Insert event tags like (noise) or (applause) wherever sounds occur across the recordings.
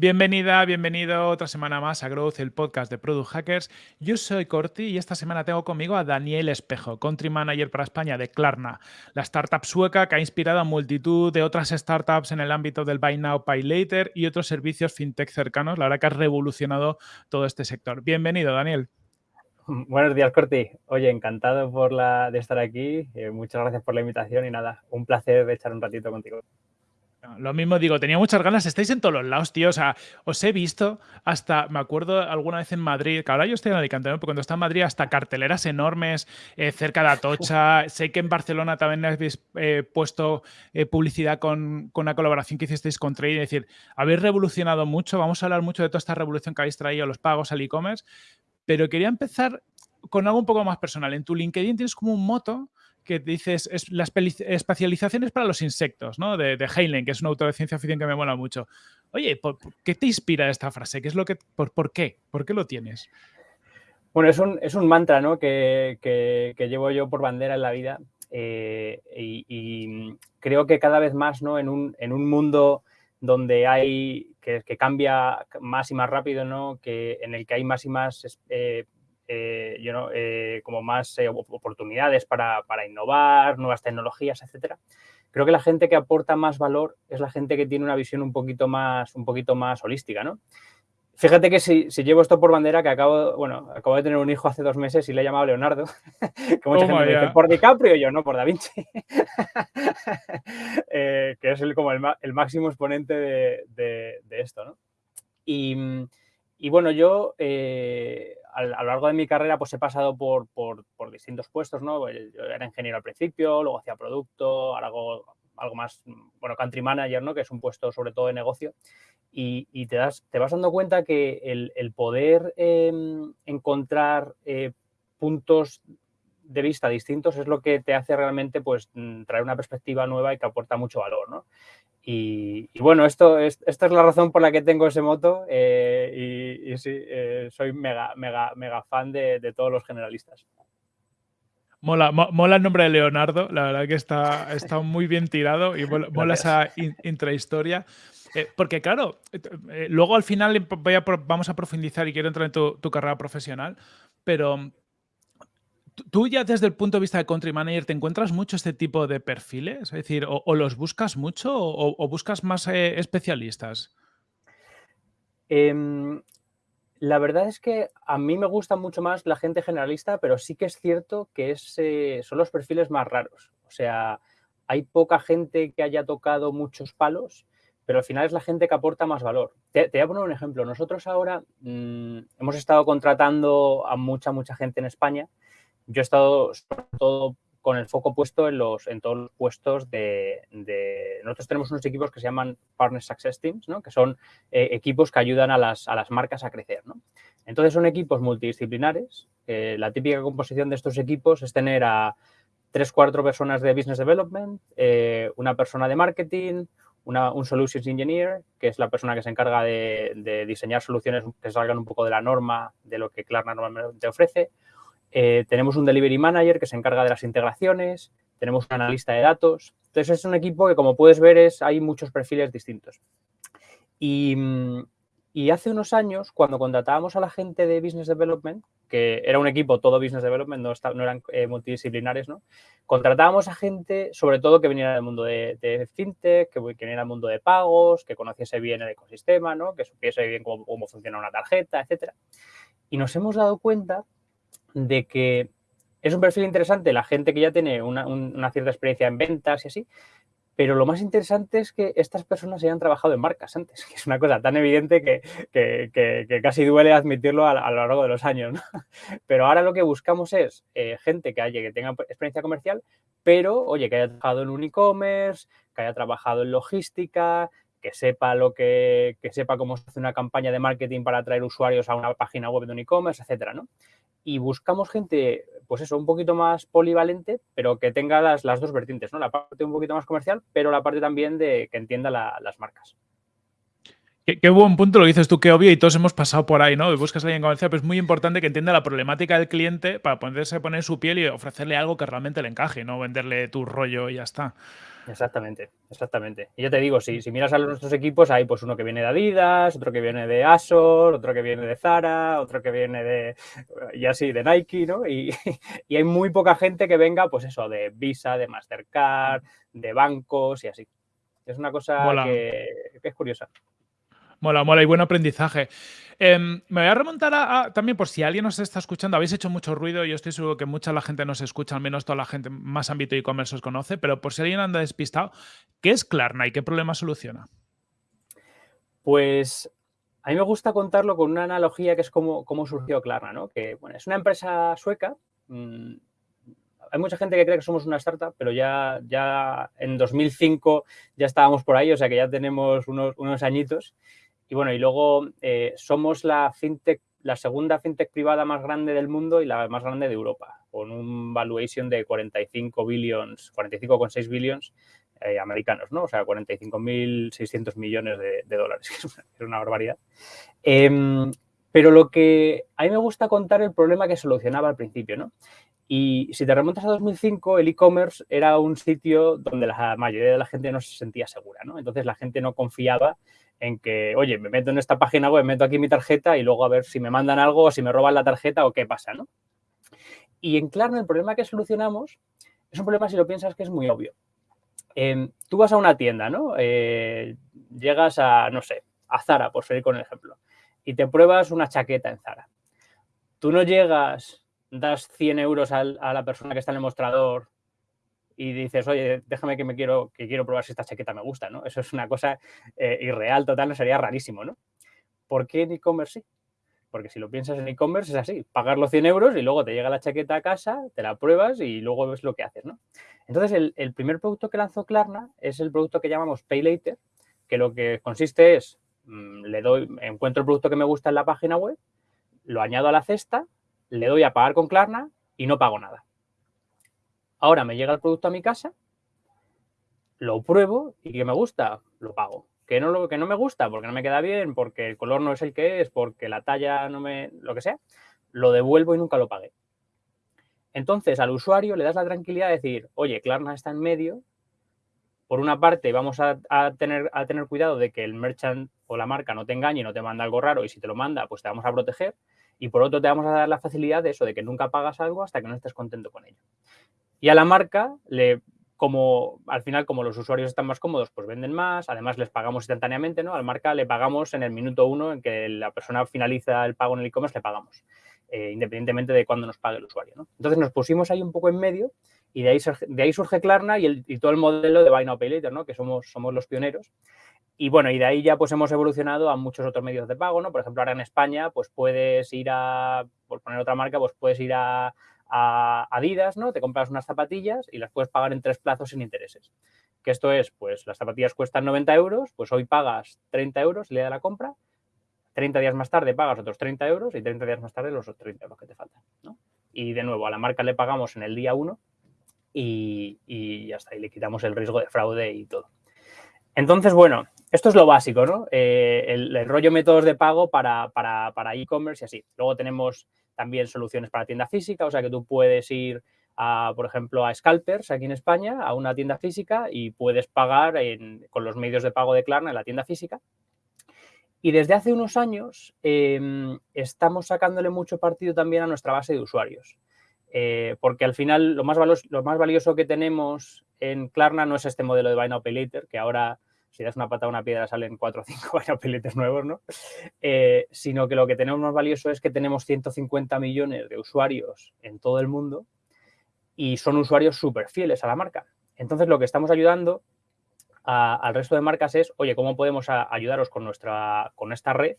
Bienvenida, bienvenido otra semana más a Growth, el podcast de Product Hackers. Yo soy Corti y esta semana tengo conmigo a Daniel Espejo, Country Manager para España de Klarna, la startup sueca que ha inspirado a multitud de otras startups en el ámbito del Buy Now, Pay Later y otros servicios fintech cercanos. La verdad que ha revolucionado todo este sector. Bienvenido, Daniel. (laughs) Buenos días, Corti. Oye, encantado por la, de estar aquí. Eh, muchas gracias por la invitación y nada, un placer de echar un ratito contigo. Lo mismo digo, tenía muchas ganas, estáis en todos los lados, tío. O sea, os he visto hasta, me acuerdo alguna vez en Madrid, que ahora yo estoy en Alicante, ¿no? pero cuando estaba en Madrid, hasta carteleras enormes eh, cerca de Atocha. sé que en Barcelona también habéis eh, puesto eh, publicidad con, con, una colaboración que hicisteis con Trade. Es decir, habéis revolucionado mucho. Vamos a hablar mucho de toda esta revolución que habéis traído los pagos al e-commerce. Pero quería empezar con algo un poco más personal. En tu LinkedIn tienes como un moto que dices, es la para los insectos, ¿no? De, de que es un autor de ciencia ficción que me mola mucho. Oye, ¿por, ¿qué te inspira esta frase? ¿Qué es lo que, por, por qué? ¿Por qué lo tienes? Bueno, es un, es un mantra ¿no? que, que, llevo yo por bandera en la vida eh, y, y, creo que cada vez más ¿no? en, un, en un mundo donde hay que, que, cambia más y más rápido, ¿no? que, en el que hay más y más eh, eh, you know, eh, como más eh, oportunidades para, para, innovar, nuevas tecnologías, etcétera. Creo que la gente que aporta más valor es la gente que tiene una visión un poquito más, un poquito más holística, ¿no? Fíjate que si, si, llevo esto por bandera, que acabo, bueno, acabo de tener un hijo hace dos meses y le he llamado Leonardo, (laughs) que mucha oh gente me dice, por DiCaprio y yo, no, por Da Vinci, (laughs) eh, que es el, como el, el máximo exponente de, de, de esto, ¿no? Y, y bueno, yo eh, a, lo largo de mi carrera pues he pasado por, por, por, distintos puestos, ¿no? Yo era ingeniero al principio, luego hacía producto, ahora algo más, bueno, country manager, ¿no? Que es un puesto sobre todo de negocio. Y, y te, das, te vas dando cuenta que el, el poder eh, encontrar eh, puntos de vista distintos es lo que te hace realmente pues traer una perspectiva nueva y que aporta mucho valor, ¿no? Y, y, bueno, esto es, esta es la razón por la que tengo ese moto eh, y, y, sí, eh, soy mega, mega, mega fan de, de todos los generalistas. Mola, mo, mola, el nombre de Leonardo, la verdad que está, está (laughs) muy bien tirado y mola, mola esa in, intrahistoria. Eh, porque claro, luego al final voy a, vamos a profundizar y quiero entrar en tu, tu carrera profesional, pero tú ya desde el punto de vista de country manager, ¿te encuentras mucho este tipo de perfiles? Es decir, o, los buscas mucho o, buscas más eh, especialistas? Eh, la verdad es que a mí me gusta mucho más la gente generalista, pero sí que es cierto que es, eh, son los perfiles más raros. O sea, hay poca gente que haya tocado muchos palos, pero al final es la gente que aporta más valor. Te, te voy a poner un ejemplo. Nosotros ahora mmm, hemos estado contratando a mucha, mucha gente en España yo he estado sobre todo con el foco puesto en, los, en todos los puestos de, de, Nosotros tenemos unos equipos que se llaman Partner Success Teams, ¿no? que son eh, equipos que ayudan a las, a las marcas a crecer. ¿no? Entonces son equipos multidisciplinares. Eh, la típica composición de estos equipos es tener a tres, cuatro personas de Business Development, eh, una persona de marketing, una, un Solutions Engineer, que es la persona que se encarga de, de diseñar soluciones que salgan un poco de la norma de lo que Klarna normalmente ofrece, eh, tenemos un delivery manager que se encarga de las integraciones, tenemos un analista de datos. Entonces es un equipo que como puedes ver es, hay muchos perfiles distintos. Y, y, hace unos años, cuando contratábamos a la gente de Business Development, que era un equipo todo Business Development, no, no eran eh, multidisciplinares, ¿no? contratábamos a gente sobre todo que viniera del mundo de, FinTech, que, que, del mundo de pagos, que conociese bien el ecosistema, ¿no? que supiese bien cómo, cómo funciona una tarjeta, etc. Y nos hemos dado cuenta de que es un perfil interesante la gente que ya tiene una, una, cierta experiencia en ventas y así, pero lo más interesante es que estas personas hayan trabajado en marcas antes, (laughs) que es una cosa tan evidente que, que, que, casi duele admitirlo a, lo largo de los años. (laughs) Pero ahora lo que buscamos es eh, gente que, haya, que tenga experiencia comercial, pero, oye, que haya trabajado en un e-commerce, que haya trabajado en logística, que sepa lo que, que sepa cómo se hace una campaña de marketing para atraer usuarios a una página web de un e-commerce, etcétera, ¿no? Y buscamos gente, pues eso, un poquito más polivalente, pero que tenga las, las dos vertientes, ¿no? La parte un poquito más comercial, pero la parte también de que entienda la, las marcas. Qué, qué, buen punto lo dices tú, qué obvio, y todos hemos pasado por ahí, ¿no? Buscas a alguien comercial, pero es muy importante que entienda la problemática del cliente para ponerse poner su piel y ofrecerle algo que realmente le encaje, no venderle tu rollo y ya está. Exactamente, exactamente. Y yo te digo, si, si miras a nuestros equipos, hay pues uno que viene de Adidas, otro que viene de Asor, otro que viene de Zara, otro que viene de, y así, de Nike, ¿no? Y, (laughs) y hay muy poca gente que venga, pues eso, de Visa, de Mastercard, de bancos y así. Es una cosa que, que es curiosa. Mola, mola y buen aprendizaje. Em, me voy a remontar a, también por si alguien nos está escuchando, habéis hecho mucho ruido, yo estoy seguro que mucha la gente nos escucha, al menos toda la gente más ámbito e-commerce os conoce, pero por si alguien anda despistado, ¿qué es Klarna y qué problema soluciona? Pues a mí me gusta contarlo con una analogía que es cómo, cómo surgió Klarna, ¿no? Que bueno, es una empresa sueca. Mm, hay mucha gente que cree que somos una startup, pero ya, ya en 2005 ya estábamos por ahí, o sea que ya tenemos unos, unos añitos. Y bueno, y luego eh, somos la fintech, la segunda fintech privada más grande del mundo y la más grande de Europa, con un valuation de 45 billions, 45,6 billions eh, americanos, ¿no? O sea, 45.600 millones de, dólares, (laughs) que es una, barbaridad. Em, pero lo que a mí me gusta contar el problema que solucionaba al principio, ¿no? Y si te remontas a 2005, el e-commerce era un sitio donde la mayoría de la gente no se sentía segura, ¿no? Entonces la gente no confiaba en que, oye, me meto en esta página web, meto aquí mi tarjeta y luego a ver si me mandan algo o si me roban la tarjeta o qué pasa, ¿no? Y en Klarna el problema que solucionamos es un problema si lo piensas que es muy obvio. Em, tú vas a una tienda, ¿no? Eh, llegas a, no sé, a Zara, por seguir con el ejemplo, y te pruebas una chaqueta en Zara. Tú no llegas, das 100 euros a la persona que está en el mostrador y dices, oye, déjame que me quiero, que quiero probar si esta chaqueta me gusta, ¿no? Eso es una cosa eh, irreal, total, no sería rarísimo, ¿no? ¿Por qué en e-commerce sí? Porque si lo piensas en e-commerce es así, pagar los 100 euros y luego te llega la chaqueta a casa, te la pruebas y luego ves lo que haces, ¿no? Entonces, el, primer producto que lanzó Klarna es el producto que llamamos Pay Later, que lo que consiste es, mm, le doy, encuentro el producto que me gusta en la página web, lo añado a la cesta, le doy a pagar con Klarna y no pago nada. Ahora me llega el producto a mi casa, lo pruebo y que me gusta, lo pago. Que no, lo, que no me gusta porque no me queda bien, porque el color no es el que es, porque la talla no me... lo que sea, lo devuelvo y nunca lo pagué. Entonces al usuario le das la tranquilidad de decir, oye, Klarna está en medio, por una parte vamos a, tener, a tener cuidado de que el merchant o la marca no te engañe y no te manda algo raro y si te lo manda, pues te vamos a proteger. Y por otro te vamos a dar la facilidad de eso, de que nunca pagas algo hasta que no estés contento con ello. Y a la marca, le, como al final, como los usuarios están más cómodos, pues venden más, además les pagamos instantáneamente, ¿no? A la marca le pagamos en el minuto uno en que la persona finaliza el pago en el e-commerce, le pagamos, eh, independientemente de cuándo nos pague el usuario, ¿no? Entonces nos pusimos ahí un poco en medio y de ahí, de ahí surge Klarna y, el, y todo el modelo de Buy Now Pay Later, ¿no? Que somos, somos los pioneros. Y bueno, y de ahí ya pues hemos evolucionado a muchos otros medios de pago, ¿no? Por ejemplo, ahora en España, pues puedes ir a, por poner otra marca, pues puedes ir a, a Adidas, ¿no? Te compras unas zapatillas y las puedes pagar en tres plazos sin intereses. Que esto es, pues las zapatillas cuestan 90 euros, pues hoy pagas 30 euros el día de la compra, 30 días más tarde pagas otros 30 euros y 30 días más tarde los otros 30 euros que te faltan. Y de nuevo, a la marca le pagamos en el día 1 y, y está, y le quitamos el riesgo de fraude y todo. Entonces, bueno, esto es lo básico, ¿no? Eh, el, el, rollo métodos de pago para, para, para e-commerce y así. Luego tenemos también soluciones para tienda física, o sea que tú puedes ir, a, por ejemplo, a Scalpers aquí en España, a una tienda física y puedes pagar con los medios de pago de Klarna en la tienda física. Y desde hace unos años em, estamos sacándole mucho partido también a nuestra base de usuarios. Eh, porque al final lo más, lo más valioso que tenemos en Klarna no es este modelo de Buy Now Later, que ahora si das una pata a una piedra salen cuatro o cinco (laughs) peletes nuevos, ¿no? Eh, sino que lo que tenemos más valioso es que tenemos 150 millones de usuarios en todo el mundo y son usuarios súper fieles a la marca. Entonces, lo que estamos ayudando al resto de marcas es, oye, ¿cómo podemos ayudaros con, nuestra, con esta red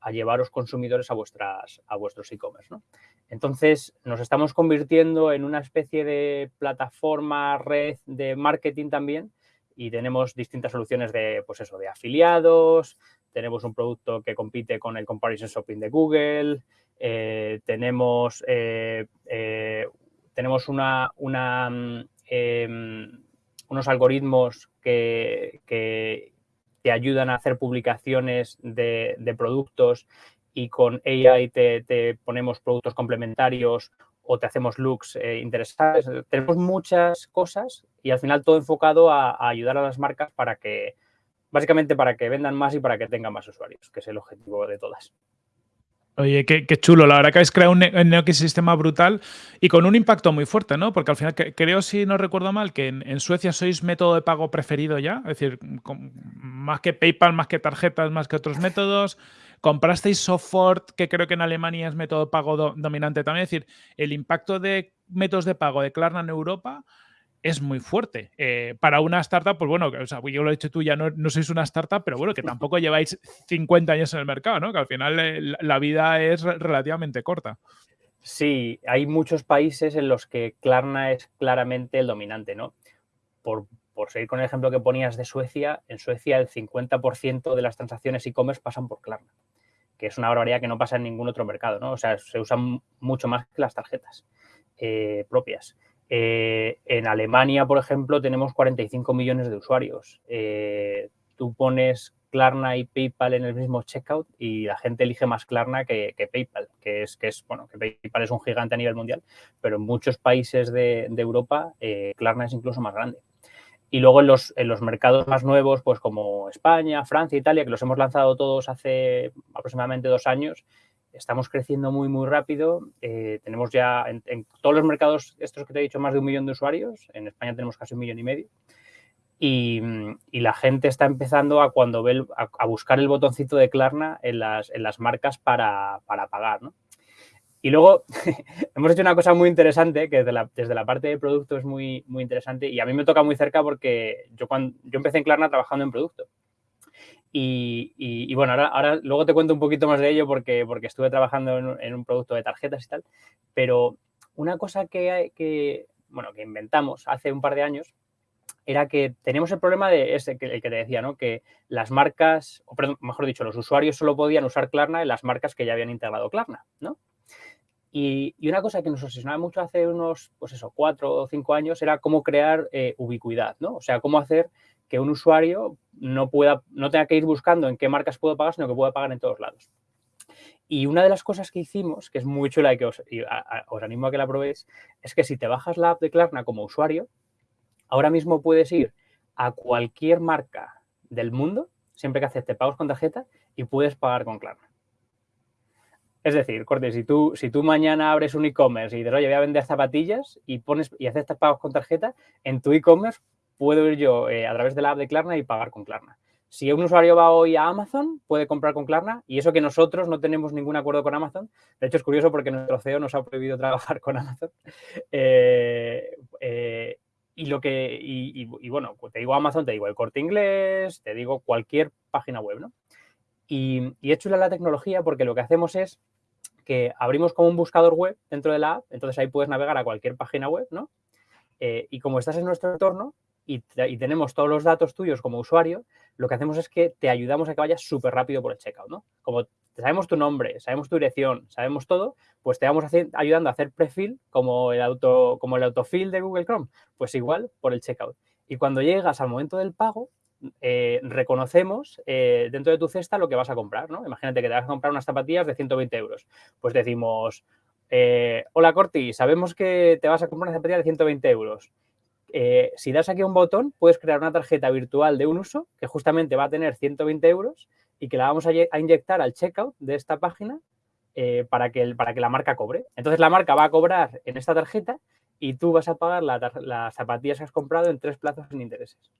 a llevaros consumidores a, vuestras, a vuestros e-commerce, ¿no? Entonces, nos estamos convirtiendo en una especie de plataforma, red de marketing también, y tenemos distintas soluciones de, pues eso, de afiliados, tenemos un producto que compite con el Comparison Shopping de Google, eh, tenemos, eh, eh, tenemos mm, em, unos algoritmos que, que, te ayudan a hacer publicaciones de, productos y con AI te, ponemos productos complementarios o te hacemos looks eh, interesantes. Tenemos muchas cosas y al final todo enfocado a, ayudar a las marcas para que, básicamente para que vendan más y para que tengan más usuarios, que es el objetivo de todas. Oye, qué, chulo. La verdad que habéis creado un, un, ecosistema brutal y con un impacto muy fuerte, ¿no? Porque al final creo, si no recuerdo mal, que en, Suecia sois método de pago preferido ya. Es decir, más que PayPal, más que tarjetas, más que otros métodos. Comprasteis software, que creo que en Alemania es método de pago dominante también. Es decir, el impacto de métodos de pago de Klarna en Europa es muy fuerte. Eh, para una startup, pues bueno, o sea, yo lo he dicho tú, ya no, no, sois una startup, pero bueno, que tampoco (laughs) lleváis 50 años en el mercado, ¿no? Que al final eh, la vida es relativamente corta. Sí, hay muchos países en los que Klarna es claramente el dominante, ¿no? Por, por seguir con el ejemplo que ponías de Suecia, en Suecia el 50% de las transacciones e-commerce pasan por Klarna, que es una barbaridad que no pasa en ningún otro mercado, ¿no? O sea, se usan mucho más que las tarjetas eh, propias. Eh, en Alemania, por ejemplo, tenemos 45 millones de usuarios. Eh, tú pones Klarna y PayPal en el mismo checkout y la gente elige más Klarna que, PayPal, que es, que es, bueno, que PayPal es un gigante a nivel mundial, pero en muchos países de, Europa Klarna es incluso más grande. Y luego en los, en los mercados más nuevos, pues como España, Francia, Italia, que los hemos lanzado todos hace aproximadamente dos años, estamos creciendo muy, muy rápido. Eh, tenemos ya en, todos los mercados, estos que te he dicho, más de un millón de usuarios. En España tenemos casi un millón y medio. Y, la gente está empezando a cuando ve a, buscar el botoncito de Klarna en las, en las marcas para, para pagar, ¿no? Y luego (laughs) hemos hecho una cosa muy interesante, que desde la, desde la, parte de producto es muy, muy interesante y a mí me toca muy cerca porque yo, cuando, yo empecé en Klarna trabajando en producto. Y, bueno, ahora, ahora, luego te cuento un poquito más de ello porque, porque estuve trabajando en, un producto de tarjetas y tal, pero una cosa que, que, bueno, que inventamos hace un par de años era que teníamos el problema de ese, que, el que te decía, ¿no? Que las marcas, o mejor dicho, los usuarios solo podían usar Klarna en las marcas que ya habían integrado Klarna, ¿no? Y, una cosa que nos obsesionaba mucho hace unos, pues eso, cuatro o cinco años era cómo crear eh, ubicuidad, ¿no? O sea, cómo hacer que un usuario no, pueda, no tenga que ir buscando en qué marcas puedo pagar, sino que pueda pagar en todos lados. Y una de las cosas que hicimos, que es muy chula y que os, animo a que la probéis, es que si te bajas la app de Klarna como usuario, ahora mismo puedes ir a cualquier marca del mundo, siempre que acepte pagos con tarjeta, y puedes pagar con Klarna. Es decir, Corte, si tú, si tú mañana abres un e-commerce y dices, oye, voy a vender zapatillas y pones y aceptas pagos con tarjeta, en tu e-commerce puedo ir yo eh, a través de la app de Klarna y pagar con Klarna. Si un usuario va hoy a Amazon, puede comprar con Klarna y eso que nosotros no tenemos ningún acuerdo con Amazon. De hecho, es curioso porque nuestro CEO nos ha prohibido trabajar con Amazon. (laughs) Eh, eh, y lo que, y, bueno, te digo Amazon, te digo el corte inglés, te digo cualquier página web, ¿no? Y, y hecho la tecnología porque lo que hacemos es que abrimos como un buscador web dentro de la app, entonces ahí puedes navegar a cualquier página web, ¿no? y como estás en nuestro entorno, y, tenemos todos los datos tuyos como usuario, lo que hacemos es que te ayudamos a que vayas súper rápido por el checkout, ¿no? Como sabemos tu nombre, sabemos tu dirección, sabemos todo, pues te vamos ayudando a hacer prefil como el, auto, como el autofill de Google Chrome, pues igual por el checkout. Y cuando llegas al momento del pago, eh, reconocemos eh, dentro de tu cesta lo que vas a comprar, ¿no? Imagínate que te vas a comprar unas zapatillas de 120 euros. Pues decimos, eh, hola Corti, sabemos que te vas a comprar una zapatilla de 120 euros. Si das aquí un botón, puedes crear una tarjeta virtual de un uso que justamente va a tener 120 euros y que la vamos a, inyectar al checkout de esta página para, que para que la marca cobre. Entonces la marca va a cobrar en esta tarjeta y tú vas a pagar las zapatillas que has comprado en tres plazos sin intereses.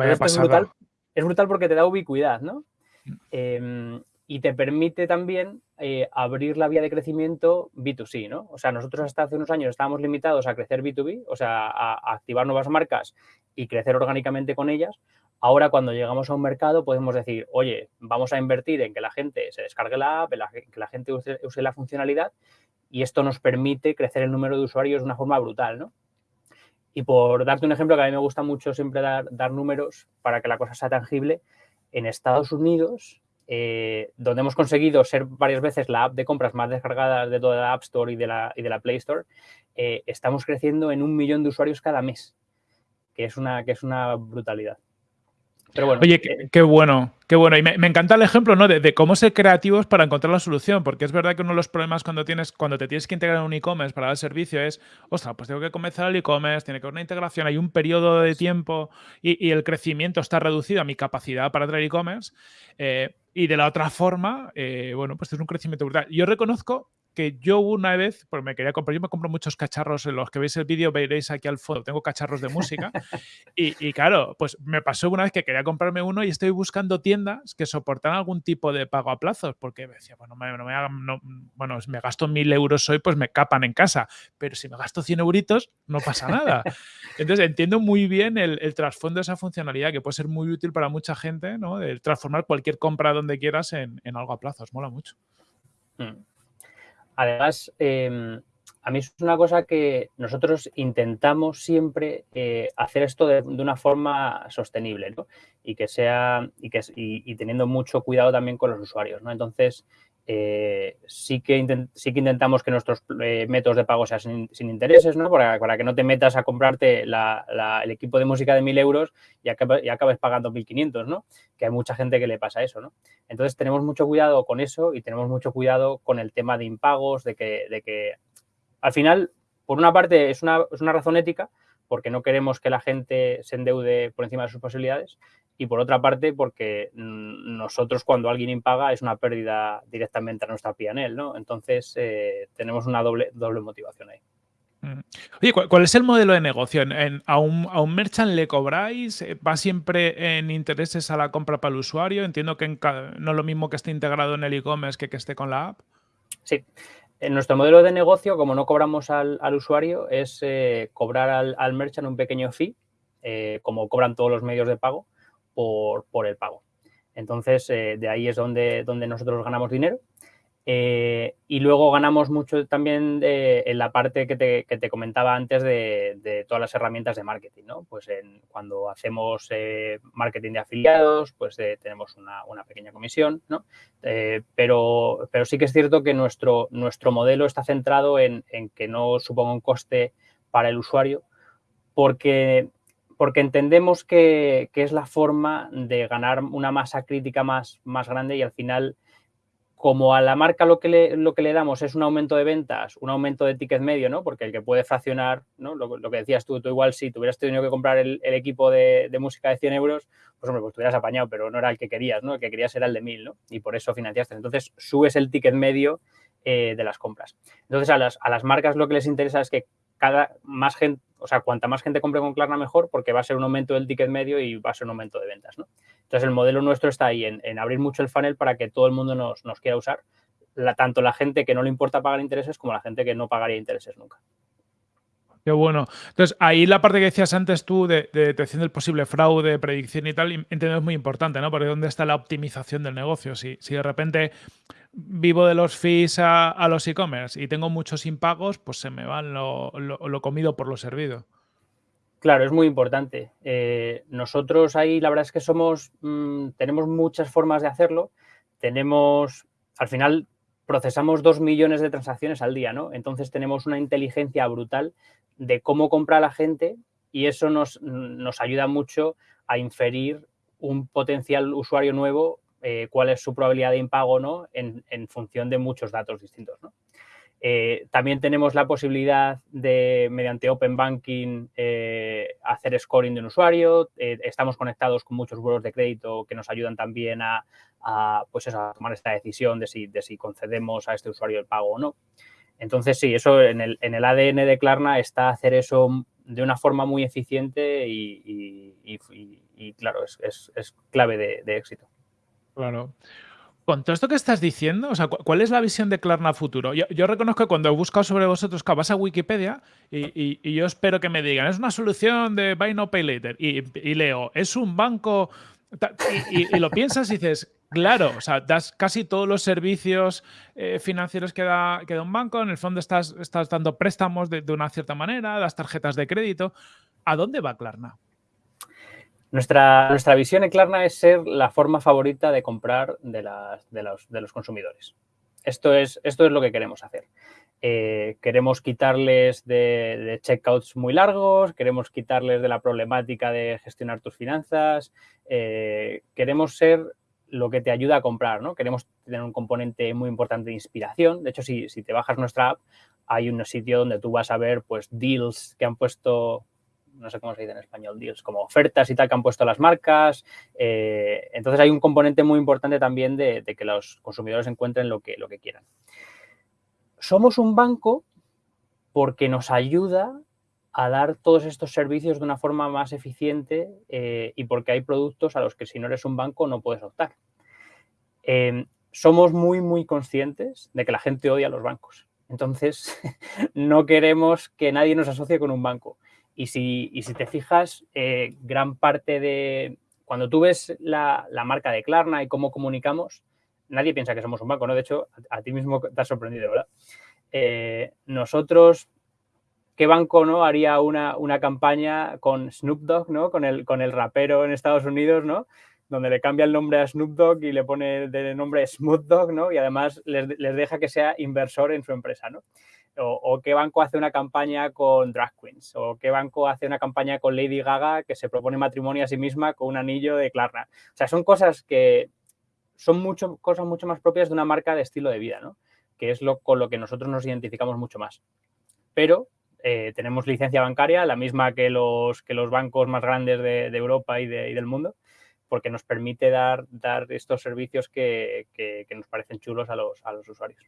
Es, brutal, es brutal porque te da ubicuidad, ¿no? Mm. Em, y te permite también eh, abrir la vía de crecimiento B2C, ¿no? O sea, nosotros hasta hace unos años estábamos limitados a crecer B2B, o sea, a, activar nuevas marcas y crecer orgánicamente con ellas. Ahora, cuando llegamos a un mercado, podemos decir, oye, vamos a invertir en que la gente se descargue la app, que la gente use, la funcionalidad y esto nos permite crecer el número de usuarios de una forma brutal, ¿no? Y por darte un ejemplo, que a mí me gusta mucho siempre dar, dar números para que la cosa sea tangible, en Estados Unidos eh, donde hemos conseguido ser varias veces la app de compras más descargada de toda la App Store y de la, y de la Play Store, eh, estamos creciendo en un millón de usuarios cada mes, que es una, que es una brutalidad. Pero bueno. Oye, qué, qué bueno, qué bueno. Y me, me, encanta el ejemplo, ¿no? De, de, cómo ser creativos para encontrar la solución, porque es verdad que uno de los problemas cuando tienes, cuando te tienes que integrar en un e-commerce para dar servicio es, ostras, pues tengo que comenzar el e-commerce, tiene que haber una integración, hay un periodo de tiempo y, y el crecimiento está reducido a mi capacidad para traer e-commerce. Eh, y de la otra forma, eh, bueno, pues es un crecimiento brutal. Yo reconozco que yo una vez, pues me quería comprar, yo me compro muchos cacharros, en los que veis el vídeo veréis aquí al fondo, tengo cacharros de música (laughs) y, y, claro, pues me pasó una vez que quería comprarme uno y estoy buscando tiendas que soportan algún tipo de pago a plazos, porque me decía, bueno, me, no me hagan, no, bueno, si me gasto mil euros hoy, pues me capan en casa, pero si me gasto 100 euritos, no pasa nada. (laughs) Entonces entiendo muy bien el, el trasfondo de esa funcionalidad que puede ser muy útil para mucha gente, ¿no? De transformar cualquier compra donde quieras en, en algo a plazos, mola mucho. Mm. Además, eh, a mí es una cosa que nosotros intentamos siempre eh, hacer esto de, una forma sostenible, ¿no? Y que sea, y, que, y, teniendo mucho cuidado también con los usuarios, ¿no? Entonces, eh, sí, que sí que intentamos que nuestros eh, métodos de pago sean sin, intereses, ¿no? Para, para, que no te metas a comprarte la, el equipo de música de 1.000 euros y, acabes, y acabes pagando 1.500, ¿no? Que hay mucha gente que le pasa eso, ¿no? Entonces tenemos mucho cuidado con eso y tenemos mucho cuidado con el tema de impagos, de que, de que al final, por una parte, es una, es una razón ética, porque no queremos que la gente se endeude por encima de sus posibilidades, y por otra parte porque nosotros cuando alguien impaga es una pérdida directamente a nuestra PNL, ¿no? Entonces eh, tenemos una doble, doble motivación ahí. Mm. Oye, ¿cuál, es el modelo de negocio? ¿En, en, a, un, ¿A un merchant le cobráis? ¿Va siempre en intereses a la compra para el usuario? Entiendo que en no es lo mismo que esté integrado en el e-commerce que que esté con la app. Sí. En nuestro modelo de negocio, como no cobramos al, al usuario, es eh, cobrar al, al, merchant un pequeño fee, eh, como cobran todos los medios de pago, por, el pago. Entonces, eh, de ahí es donde, donde nosotros ganamos dinero. Eh, y luego ganamos mucho también de, en la parte que te, que te comentaba antes de, todas las herramientas de marketing, ¿no? Pues cuando hacemos eh, marketing de afiliados, pues eh, tenemos una, una, pequeña comisión, ¿no? Eh, pero, pero sí que es cierto que nuestro, nuestro modelo está centrado en, en que no suponga un coste para el usuario, porque porque entendemos que, que, es la forma de ganar una masa crítica más, más grande y al final, como a la marca lo que, le, lo que le damos es un aumento de ventas, un aumento de ticket medio, ¿no? Porque el que puede fraccionar, ¿no? Lo, que decías tú, tú igual si tuvieras tenido que comprar el, equipo de, de, música de 100 euros, pues hombre, pues te hubieras apañado, pero no era el que querías, ¿no? El que querías era el de 1000, ¿no? Y por eso financiaste. Entonces, subes el ticket medio eh, de las compras. Entonces, a las, a las marcas lo que les interesa es que cada más gente, o sea, cuanta más gente compre con Klarna mejor porque va a ser un aumento del ticket medio y va a ser un aumento de ventas, ¿no? Entonces el modelo nuestro está ahí en, en abrir mucho el funnel para que todo el mundo nos, nos quiera usar, tanto la gente que no le importa pagar intereses como la gente que no pagaría intereses nunca. Qué bueno. Entonces, ahí la parte que decías antes tú de, de detección del posible fraude, predicción y tal, entiendo es muy importante, ¿no? Porque ¿dónde está la optimización del negocio? Si, si de repente vivo de los fees a, los e-commerce y tengo muchos impagos, pues se me van lo, lo, comido por lo servido. Claro, es muy importante. Eh, nosotros ahí la verdad es que somos, mmm, tenemos muchas formas de hacerlo. Tenemos, al final procesamos dos millones de transacciones al día, ¿no? Entonces tenemos una inteligencia brutal de cómo compra la gente y eso nos, nos ayuda mucho a inferir un potencial usuario nuevo eh, cuál es su probabilidad de impago no en, función de muchos datos distintos. Eh, también tenemos la posibilidad de, mediante Open Banking, eh, hacer scoring de un usuario. Estamos conectados con muchos buros de crédito que nos ayudan también a, pues a tomar esta decisión de si, de si, concedemos a este usuario el pago o no. Entonces, sí, eso en el, en el ADN de Klarna está hacer eso de una forma muy eficiente y, claro, es, clave de éxito. Claro. Con todo esto que estás diciendo, o sea, ¿cuál es la visión de Klarna futuro? Yo, reconozco que cuando he buscado sobre vosotros, que vas a Wikipedia y, yo espero que me digan, es una solución de Buy No Pay Later. Y, y leo, es un banco. Y, lo piensas y dices, claro, o sea, das casi todos los servicios eh, financieros que da, que da, un banco. En el fondo estás, estás dando préstamos de, de una cierta manera, das tarjetas de crédito. ¿A dónde va Klarna? Nuestra, nuestra visión en Klarna es ser la forma favorita de comprar de, las, de, los, de los consumidores. Esto es, esto es lo que queremos hacer. eh, queremos quitarles de, checkouts muy largos, queremos quitarles de la problemática de gestionar tus finanzas, eh, queremos ser lo que te ayuda a comprar, ¿no? Queremos tener un componente muy importante de inspiración. De hecho, si, si te bajas nuestra app, hay un sitio donde tú vas a ver pues deals que han puesto no sé cómo se dice en español, deals, como ofertas y tal que han puesto las marcas. Eh, entonces hay un componente muy importante también de, que los consumidores encuentren lo que, lo que quieran. Somos un banco porque nos ayuda a dar todos estos servicios de una forma más eficiente eh, y porque hay productos a los que si no eres un banco no puedes optar. Em, somos muy, muy conscientes de que la gente odia a los bancos. Entonces, (laughs) no queremos que nadie nos asocie con un banco. Y si, si te fijas, eh, gran parte de... Cuando tú ves la, marca de Klarna y cómo comunicamos, nadie piensa que somos un banco, ¿no? De hecho, a, ti mismo te has sorprendido, ¿verdad? Eh, nosotros, ¿qué banco no haría una, campaña con Snoop Dogg, ¿no? Con el, con el rapero en Estados Unidos, ¿no? Donde le cambia el nombre a Snoop Dogg y le pone de nombre Smooth Dog, ¿no? Y además les, les deja que sea inversor en su empresa, ¿no? O, qué banco hace una campaña con drag queens, o qué banco hace una campaña con Lady Gaga que se propone matrimonio a sí misma con un anillo de Klarna. O sea, son cosas que son mucho, cosas mucho más propias de una marca de estilo de vida, ¿no? Que es lo, con lo que nosotros nos identificamos mucho más. Pero eh, tenemos licencia bancaria, la misma que los, que los bancos más grandes de, Europa y, del mundo, porque nos permite dar, dar estos servicios que, que, nos parecen chulos a los, a los usuarios.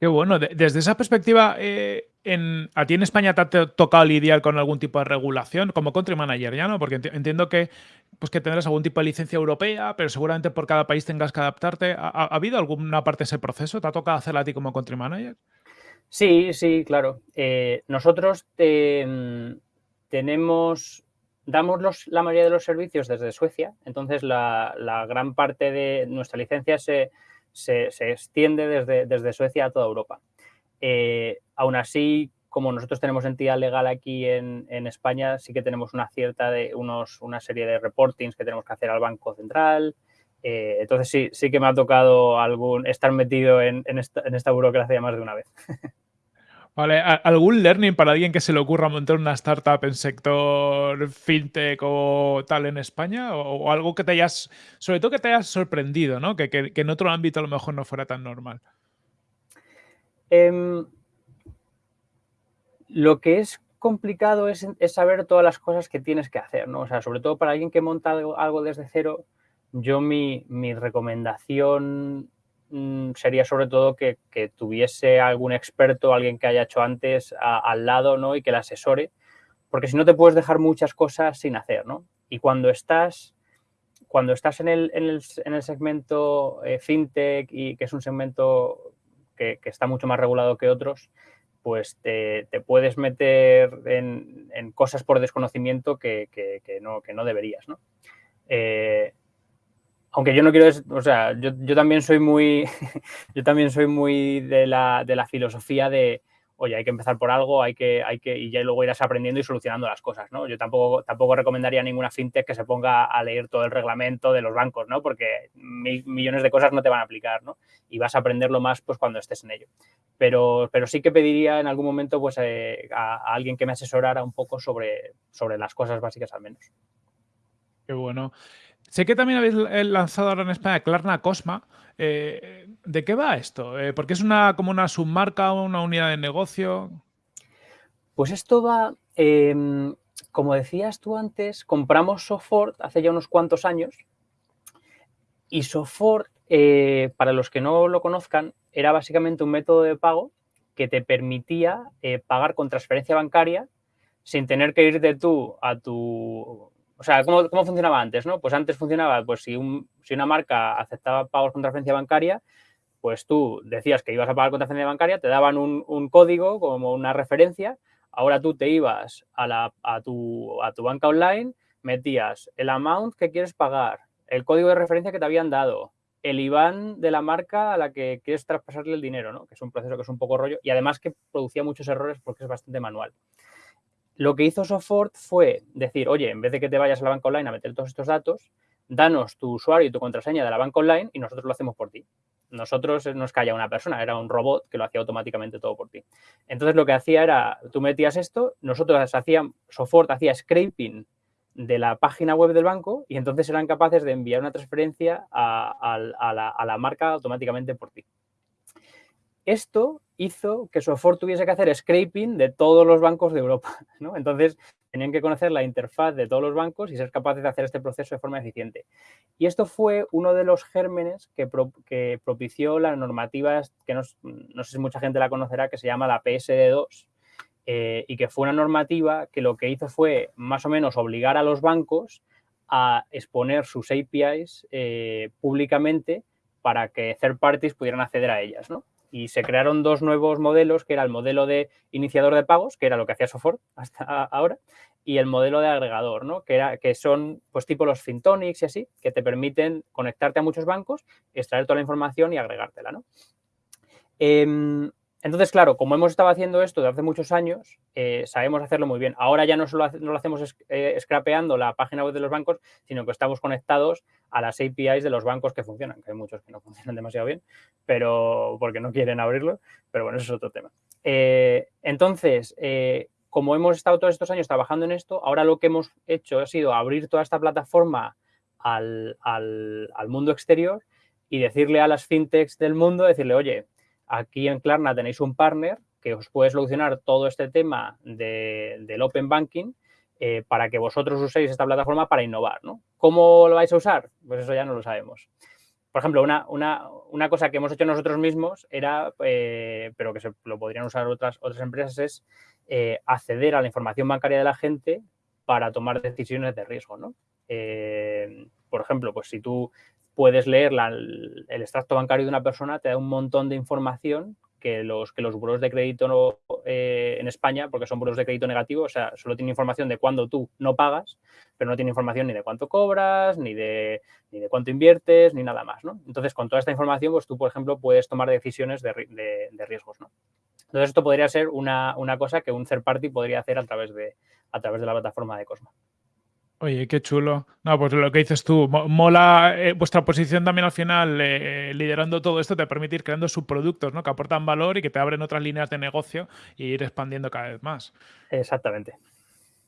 Qué bueno. Desde esa perspectiva, eh, en, ¿a ti en España te ha tocado lidiar con algún tipo de regulación como country manager ya, no? Porque entiendo que, pues que tendrás algún tipo de licencia europea, pero seguramente por cada país tengas que adaptarte. ¿Ha, habido alguna parte de ese proceso? ¿Te ha tocado hacerla a ti como country manager? Sí, sí, claro. Eh, nosotros mm, tenemos, damos la mayoría de los servicios desde Suecia, entonces la gran parte de nuestra licencia se se, extiende desde, desde, Suecia a toda Europa. Eh, aún así, como nosotros tenemos entidad legal aquí en, España, sí que tenemos una cierta de unos, una serie de reportings que tenemos que hacer al Banco Central. Eh, entonces sí, sí que me ha tocado algún, estar metido en, esta, en esta burocracia más de una vez. (laughs) Vale, ¿algún learning para alguien que se le ocurra montar una startup en sector fintech o tal en España? ¿O, algo que te hayas, sobre todo que te hayas sorprendido, ¿no? Que, en otro ámbito a lo mejor no fuera tan normal. Em, lo que es complicado es, saber todas las cosas que tienes que hacer, ¿no? O sea, sobre todo para alguien que monta algo, desde cero, yo mi, mi recomendación sería sobre todo que, tuviese algún experto, alguien que haya hecho antes al lado ¿no? y que le asesore, porque si no te puedes dejar muchas cosas sin hacer. ¿no? Y cuando estás, cuando estás en, el, en, el, el segmento eh, fintech y que es un segmento que, está mucho más regulado que otros, pues te, puedes meter en, cosas por desconocimiento que, no, que no deberías. ¿no? Eh, aunque yo no quiero, o sea, yo, también soy muy, (laughs) yo también soy muy de la, filosofía de, oye, hay que empezar por algo, hay que, hay que, y ya luego irás aprendiendo y solucionando las cosas, ¿no? Yo tampoco, tampoco recomendaría ninguna fintech que se ponga a leer todo el reglamento de los bancos, ¿no? Porque millones de cosas no te van a aplicar, ¿no? Y vas a aprenderlo más, pues, cuando estés en ello. Pero, pero sí que pediría en algún momento, pues, eh, a, a, alguien que me asesorara un poco sobre, sobre las cosas básicas al menos. Qué bueno. Sé que también habéis eh, lanzado ahora en España Klarna Cosma. Eh, ¿De qué va esto? Eh, ¿Porque es una, como una submarca, una unidad de negocio? Pues esto va, em, como decías tú antes, compramos Sofort hace ya unos cuantos años y Sofort, para los que no lo conozcan, era básicamente un método de pago que te permitía pagar con transferencia bancaria sin tener que irte tú a tu o sea, ¿cómo, funcionaba antes? ¿no? Pues antes funcionaba, pues si, si una marca aceptaba pagos con transferencia bancaria, pues tú decías que ibas a pagar con transferencia bancaria, te daban un, código como una referencia, ahora tú te ibas a, a, tu, a tu banca online, metías el amount que quieres pagar, el código de referencia que te habían dado, el IBAN de la marca a la que quieres traspasarle el dinero, ¿no? que es un proceso que es un poco rollo y además que producía muchos errores porque es bastante manual. Lo que hizo Sofort fue decir, oye, en vez de que te vayas a la banca online a meter todos estos datos, danos tu usuario y tu contraseña de la banca online y nosotros lo hacemos por ti. nosotros no es que haya una persona, era un robot que lo hacía automáticamente todo por ti. Entonces lo que hacía era, tú metías esto, nosotros hacíamos, Sofort hacía scraping de la página web del banco y entonces eran capaces de enviar una transferencia a, la, marca automáticamente por ti. Esto hizo que Sofort tuviese que hacer scraping de todos los bancos de Europa. (laughs) ¿no? Entonces, tenían que conocer la interfaz de todos los bancos y ser capaces de hacer este proceso de forma eficiente. Y esto fue uno de los gérmenes que, propició la normativa, que no, sé si mucha gente la conocerá, que se llama la PSD2, eh, y que fue una normativa que lo que hizo fue más o menos obligar a los bancos a exponer sus APIs eh, públicamente para que third parties pudieran acceder a ellas, ¿no? Y se crearon dos nuevos modelos, que era el modelo de iniciador de pagos, que era lo que hacía Sofort hasta ahora, y el modelo de agregador, ¿no? que, era, que son pues tipo los Fintonics y así, que te permiten conectarte a muchos bancos, extraer toda la información y agregártela. ¿no? Em, entonces, claro, como hemos estado haciendo esto desde hace muchos años, eh, sabemos hacerlo muy bien. Ahora ya no solo no lo hacemos eh, scrapeando la página web de los bancos, sino que estamos conectados a las APIs de los bancos que funcionan, que hay muchos que no funcionan (laughs) demasiado bien, pero porque no quieren abrirlo, pero bueno, eso es otro tema. Eh, entonces, como hemos estado todos estos años trabajando en esto, ahora lo que hemos hecho ha sido abrir toda esta plataforma al mundo exterior y decirle a las fintechs del mundo, decirle, oye, Aquí en Klarna tenéis un partner que os puede solucionar todo este tema del Open Banking eh, para que vosotros uséis esta plataforma para innovar. ¿no? ¿Cómo lo vais a usar? Pues eso ya no lo sabemos. Por ejemplo, una, una, cosa que hemos hecho nosotros mismos era, eh, pero que se, lo podrían usar otras, otras empresas, es eh, acceder a la información bancaria de la gente para tomar decisiones de riesgo. ¿no? por ejemplo, pues si tú puedes leer el, extracto bancario de una persona, te da un montón de información que los, que los de crédito eh, en España, porque son buros de crédito negativo, o sea, solo tiene información de cuándo tú no pagas, pero no tiene información ni de cuánto cobras, ni de, ni de cuánto inviertes, ni nada más, ¿no? Entonces, con toda esta información, pues tú, por ejemplo, puedes tomar decisiones de, riesgos, ¿no? Entonces, esto podría ser una, una, cosa que un third party podría hacer a través de, a través de la plataforma de Cosmo. Oye, qué chulo. No, pues lo que dices tú, mola eh, vuestra posición también al final, eh, liderando todo esto, te permite ir creando subproductos, ¿no? Que aportan valor y que te abren otras líneas de negocio y ir expandiendo cada vez más. Exactamente.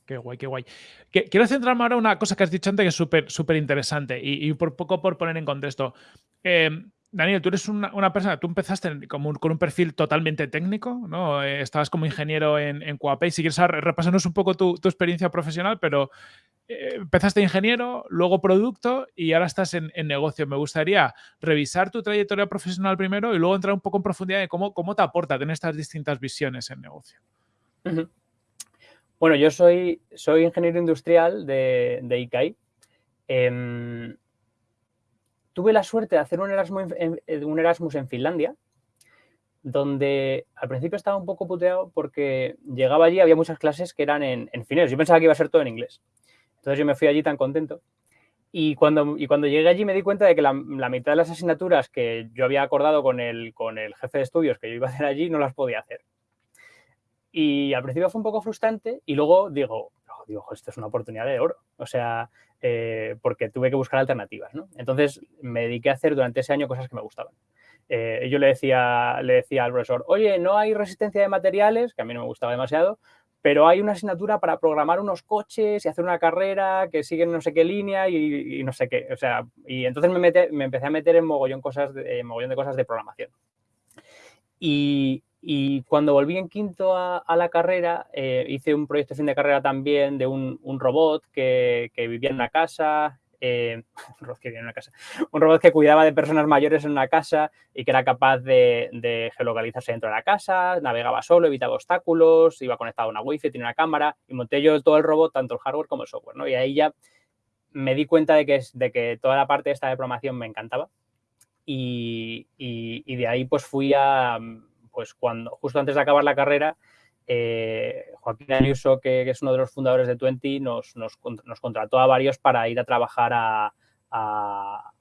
Qué guay, qué guay. quiero centrarme ahora en una cosa que has dicho antes que es súper, súper interesante y, por poco por poner en contexto. Em, Daniel, tú eres una, persona, tú empezaste con un perfil totalmente técnico, ¿no? Eh, estabas como ingeniero en, en Si quieres repasarnos un poco tu, tu experiencia profesional, pero eh, empezaste ingeniero, luego producto y ahora estás en, negocio. Me gustaría revisar tu trayectoria profesional primero y luego entrar un poco en profundidad de cómo, cómo te aporta tener estas distintas visiones en negocio. Bueno, yo soy, soy ingeniero industrial de, de ICAI. Em, tuve la suerte de hacer un Erasmus en, un Erasmus en Finlandia, donde al principio estaba un poco puteado porque llegaba allí, había muchas clases que eran en, en finés. Yo pensaba que iba a ser todo en inglés. Entonces yo me fui allí tan contento. Y cuando, y cuando llegué allí me di cuenta de que la, mitad de las asignaturas que yo había acordado con el, con el jefe de estudios que yo iba a hacer allí no las podía hacer. Y al principio fue un poco frustrante y luego digo, oh, digo esto es una oportunidad de oro. O sea, eh, porque tuve que buscar alternativas. ¿no? Entonces me dediqué a hacer durante ese año cosas que me gustaban. Eh, yo le decía, le decía al profesor, oye, no hay resistencia de materiales, que a mí no me gustaba demasiado, pero hay una asignatura para programar unos coches y hacer una carrera que sigue no sé qué línea y, no sé qué. O sea, y entonces me, me empecé a meter en mogollón, cosas de, mogollón de cosas de programación. Y, cuando volví en quinto a, la carrera, eh, hice un proyecto de fin de carrera también de un, robot que, que, vivía en una casa eh, (laughs) un, robot que una casa, un robot que cuidaba de personas mayores en una casa y que era capaz de, geolocalizarse dentro de la casa, navegaba solo, evitaba obstáculos, iba conectado a una wifi, tenía una cámara y monté yo todo el robot, tanto el hardware como el software. ¿no? Y ahí ya me di cuenta de que, de que toda la parte esta de programación me encantaba y, y de ahí pues fui a, pues cuando, justo antes de acabar la carrera, eh, Joaquín Ayuso, que, es uno de los fundadores de Twenty, nos, nos, contrató a varios para ir a trabajar a, a,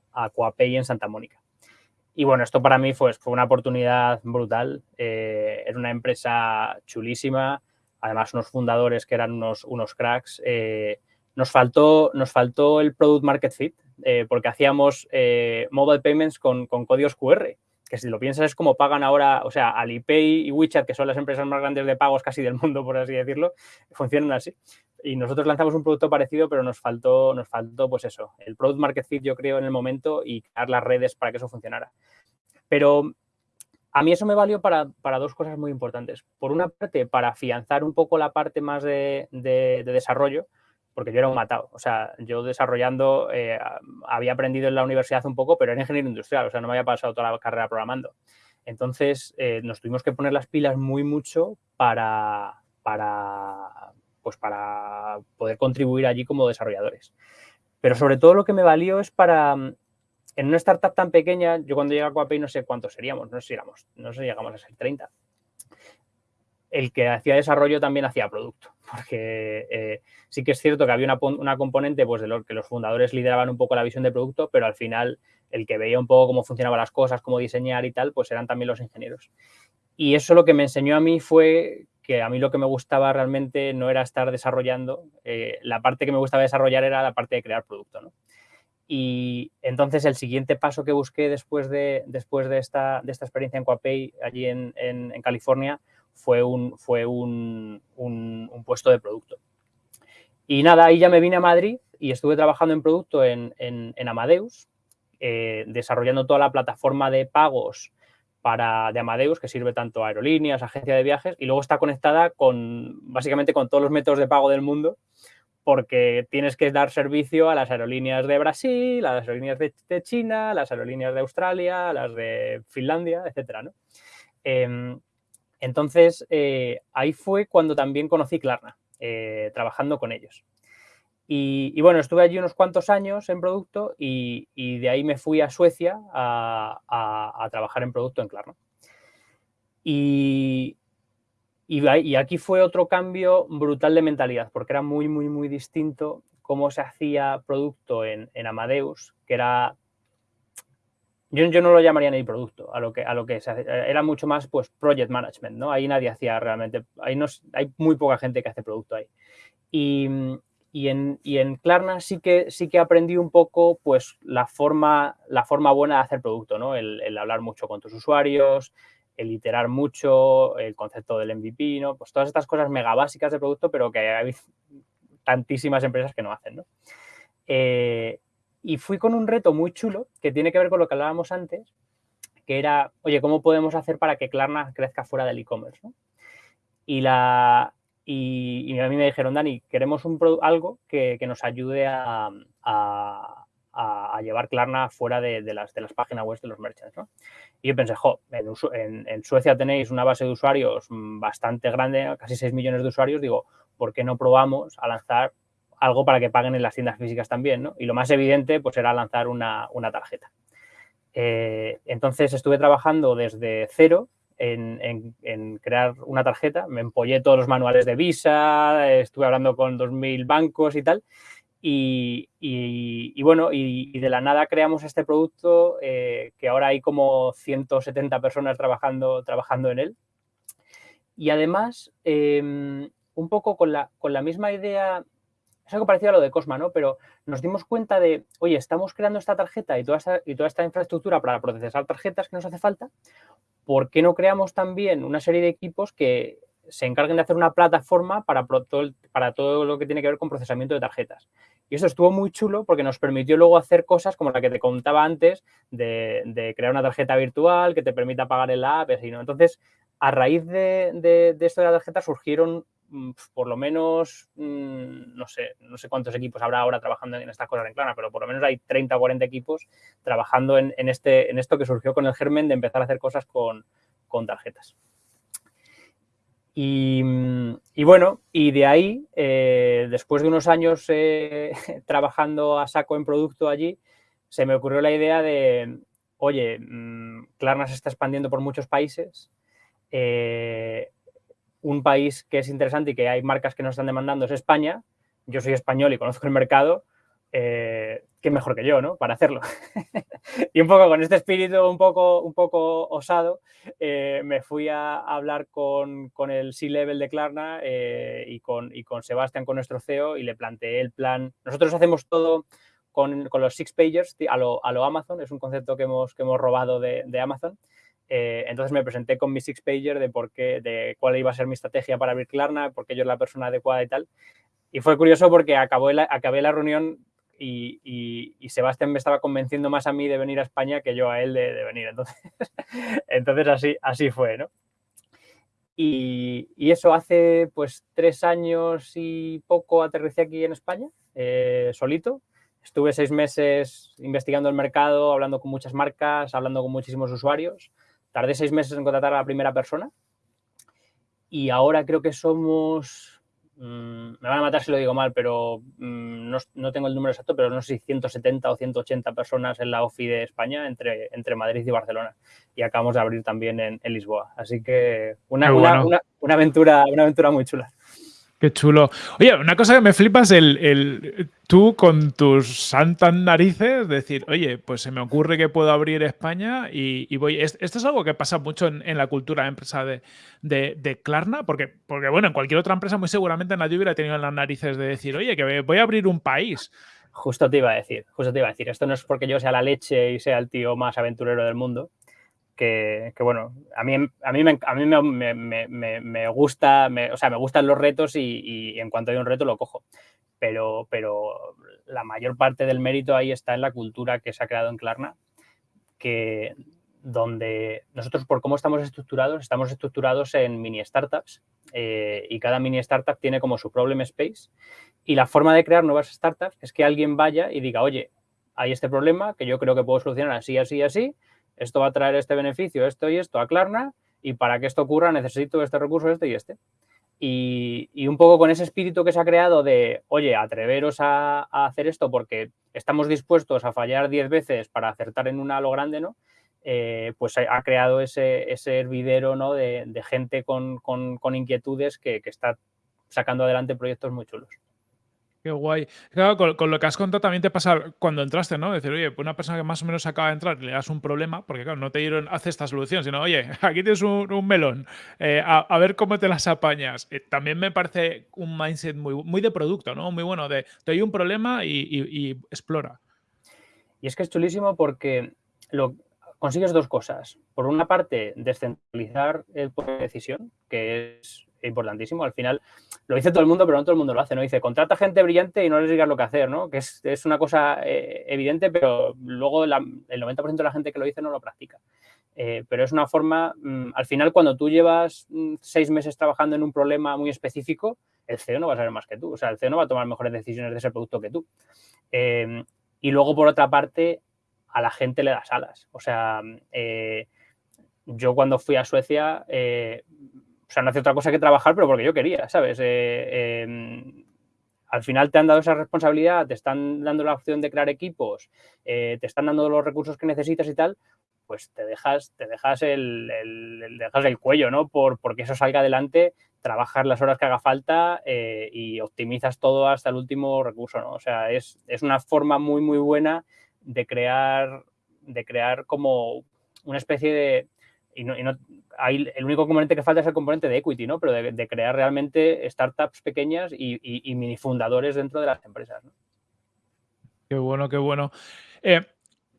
en Santa Mónica. Y bueno, esto para mí fue, fue una oportunidad brutal. Eh, era una empresa chulísima, además unos fundadores que eran unos, unos cracks. Eh, nos, faltó, nos faltó el product market fit, porque hacíamos mobile payments con, con, códigos QR que si lo piensas es como pagan ahora, o sea, Alipay y WeChat, que son las empresas más grandes de pagos casi del mundo, por así decirlo, funcionan así. Y nosotros lanzamos un producto parecido, pero nos faltó, nos faltó pues eso, el product market fit, yo creo, en el momento y crear las redes para que eso funcionara. Pero a mí eso me valió para, dos cosas muy importantes. Por una parte, para afianzar un poco la parte más de, desarrollo, porque yo era un matado. O sea, yo desarrollando, eh, había aprendido en la universidad un poco, pero era ingeniero industrial, o sea, no me había pasado toda la carrera programando. Entonces, eh, nos tuvimos que poner las pilas muy mucho para, para, pues para poder contribuir allí como desarrolladores. Pero sobre todo lo que me valió es para, en una startup tan pequeña, yo cuando llegué a Coapay no sé cuántos seríamos, no sé si éramos, no sé si llegamos a ser 30. El que hacía desarrollo también hacía producto, porque eh, sí que es cierto que había una, componente pues, de lo que los fundadores lideraban un poco la visión de producto, pero al final el que veía un poco cómo funcionaban las cosas, cómo diseñar y tal, pues eran también los ingenieros. Y eso lo que me enseñó a mí fue que a mí lo que me gustaba realmente no era estar desarrollando, eh, la parte que me gustaba desarrollar era la parte de crear producto. ¿no? Y entonces el siguiente paso que busqué después de, después de, esta, de esta experiencia en Coapay, allí en, en, California, fue, un, fue un, un, puesto de producto. Y nada, ahí ya me vine a Madrid y estuve trabajando en producto en, en Amadeus, eh, desarrollando toda la plataforma de pagos para, de Amadeus, que sirve tanto a aerolíneas, agencia de viajes, y luego está conectada con básicamente con todos los métodos de pago del mundo, porque tienes que dar servicio a las aerolíneas de Brasil, a las aerolíneas de, China, a las aerolíneas de Australia, a las de Finlandia, etcétera, em, entonces, eh, ahí fue cuando también conocí Klarna, eh, trabajando con ellos. Y, bueno, estuve allí unos cuantos años en producto y, de ahí me fui a Suecia a, trabajar en producto en Klarna. Y, y, aquí fue otro cambio brutal de mentalidad, porque era muy, muy, muy distinto cómo se hacía producto en, Amadeus, que era... Yo, yo, no lo llamaría ni producto, a lo que, a lo que se era mucho más pues project management, ¿no? Ahí nadie hacía realmente, ahí no, hay muy poca gente que hace producto ahí. Y, y en, y en, sí que, sí que aprendí un poco pues la forma, la forma buena de hacer producto, ¿no? El, el hablar mucho con tus usuarios, el iterar mucho, el concepto del MVP, ¿no? Pues todas estas cosas mega básicas de producto, pero que hay tantísimas empresas que no hacen, ¿no? Eh, y fui con un reto muy chulo que tiene que ver con lo que hablábamos antes, que era, oye, ¿cómo podemos hacer para que Klarna crezca fuera del e-commerce? Y, y, a mí me dijeron, Dani, queremos un algo que, nos ayude a, a, llevar Klarna fuera de, las, de las páginas web de los merchants. Y yo pensé, jo, en, en, Suecia tenéis una base de usuarios bastante grande, casi 6 millones de usuarios, digo, ¿por qué no probamos a lanzar algo para que paguen en las tiendas físicas también? ¿no? Y lo más evidente pues era lanzar una, una tarjeta. Eh, entonces estuve trabajando desde cero en, en, crear una tarjeta, me empollé todos los manuales de Visa, estuve hablando con 2.000 bancos y tal, y, bueno, y, de la nada creamos este producto eh, que ahora hay como 170 personas trabajando, trabajando en él. Y además, em, un poco con la, con la misma idea, es algo parecido a lo de Cosma, ¿no? Pero nos dimos cuenta de, oye, estamos creando esta tarjeta y toda esta, infraestructura para procesar tarjetas que nos hace falta, ¿por qué no creamos también una serie de equipos que se encarguen de hacer una plataforma para todo lo que tiene que ver con procesamiento de tarjetas? Y eso estuvo muy chulo porque nos permitió luego hacer cosas como la que te contaba antes, de, crear una tarjeta virtual que te permita pagar en la app. ¿no? Entonces, a raíz de, esto de la tarjeta surgieron por lo menos, mm, no sé, no sé cuántos equipos habrá ahora trabajando en estas cosas en Clara, pero por lo menos hay 30 o 40 equipos trabajando en, este, en esto que surgió con el germen de empezar a hacer cosas con tarjetas. Mm, y, bueno, y de ahí, eh, después de unos años eh, (laughs) trabajando a saco en producto allí, se me ocurrió la idea de, oye, mm, Klarna se está expandiendo por muchos países. Eh, un país que es interesante y que hay marcas que nos están demandando es España. Yo soy español y conozco el mercado eh, qué mejor que yo, ¿no? Para hacerlo. (laughs) y un poco con este espíritu un poco, un poco osado, eh, me fui a hablar con, con el C-Level de Klarna eh, y, con, y con Sebastián, con nuestro CEO, y le planteé el plan. Nosotros hacemos todo con, con los six pagers a lo, a lo, Amazon, es un concepto que hemos, que hemos robado de, de Amazon. Eh, entonces me presenté con mi six-pager de por qué, de cuál iba a ser mi estrategia para abrir Klarna, porque yo era la persona adecuada y tal. Y fue curioso porque acabó la, acabé la reunión y, y, Sebastián me estaba convenciendo más a mí de venir a España que yo a él de, de venir. Entonces, (laughs) entonces así, así fue, ¿no? Y, y, eso hace pues tres años y poco aterricé aquí en España, eh, solito. Estuve seis meses investigando el mercado, hablando con muchas marcas, hablando con muchísimos usuarios. Tardé seis meses en contratar a la primera persona. Y ahora creo que somos Mm, me van a matar si lo digo mal, pero mm, no, tengo el número exacto, pero no sé si 170 o 180 personas en la OFI de España entre, entre Madrid y Barcelona. Y acabamos de abrir también en, Lisboa. Así que una, una, aventura, una aventura muy chula. Qué chulo. Oye, una cosa que me flipas, el, el, tú con tus santas narices, decir, oye, pues se me ocurre que puedo abrir España y, voy. Esto es algo que pasa mucho en, la cultura de empresa de, de, Klarna, porque, porque, bueno, en cualquier otra empresa muy seguramente nadie hubiera tenido las narices de decir, oye, que voy a abrir un país. Justo te iba a decir, justo te iba a decir, esto no es porque yo sea la leche y sea el tío más aventurero del mundo, que, bueno, a mí, a mí, me, a mí me, me, gusta, o sea, me gustan los retos y, en cuanto hay un reto lo cojo. Pero, pero la mayor parte del mérito ahí está en la cultura que se ha creado en Klarna, que donde nosotros por cómo estamos estructurados, estamos estructurados en mini startups eh, y cada mini startup tiene como su problem space y la forma de crear nuevas startups es que alguien vaya y diga, oye, hay este problema que yo creo que puedo solucionar así, así, así, esto va a traer este beneficio, esto y esto a Klarna, y para que esto ocurra necesito este recurso, este y este. Y, un poco con ese espíritu que se ha creado de, oye, atreveros a, hacer esto porque estamos dispuestos a fallar 10 veces para acertar en una a lo grande, ¿no? Eh, pues ha creado ese, hervidero ¿no? de, gente con, inquietudes que, que está sacando adelante proyectos muy chulos. Qué guay. Claro, con, lo que has contado también te pasa cuando entraste, ¿no? Decir, oye, una persona que más o menos acaba de entrar, le das un problema, porque claro, no te dieron, hace esta solución, sino, oye, (laughs) aquí tienes un, melón, eh, a, ver cómo te las apañas. Eh, también me parece un mindset muy, muy de producto, ¿no? Muy bueno, de te doy un problema y, explora. Y es que es chulísimo porque consigues dos cosas. Por una parte, descentralizar el poder de decisión, que es importantísimo. Al final lo dice todo el mundo, pero no todo el mundo lo hace, ¿no? Dice, contrata gente brillante y no les digas lo que hacer, ¿no? Que es, es una cosa eh, evidente, pero luego el 90% de la gente que lo dice no lo practica. Eh, pero es una forma, mm, al final, cuando tú llevas mm, seis meses trabajando en un problema muy específico, el CEO no va a saber más que tú. O sea, el CEO no va a tomar mejores decisiones de ese producto que tú. Eh, y luego, por otra parte, a la gente le das alas. O sea, yo cuando fui a Suecia o sea, no hace otra cosa que trabajar, pero porque yo quería, ¿sabes? Eh, em, al final te han dado esa responsabilidad, te están dando la opción de crear equipos, eh, te están dando los recursos que necesitas y tal, pues te dejas, te dejas el, dejas el cuello, ¿no? Por, porque eso salga adelante, trabajas las horas que haga falta eh, y optimizas todo hasta el último recurso, ¿no? O sea, es, es una forma muy, muy buena de crear, de crear como una especie de, y no, el único componente que falta es el componente de equity, ¿no? Pero de, crear realmente startups pequeñas y, y, mini fundadores dentro de las empresas. Qué bueno, qué bueno. Eh,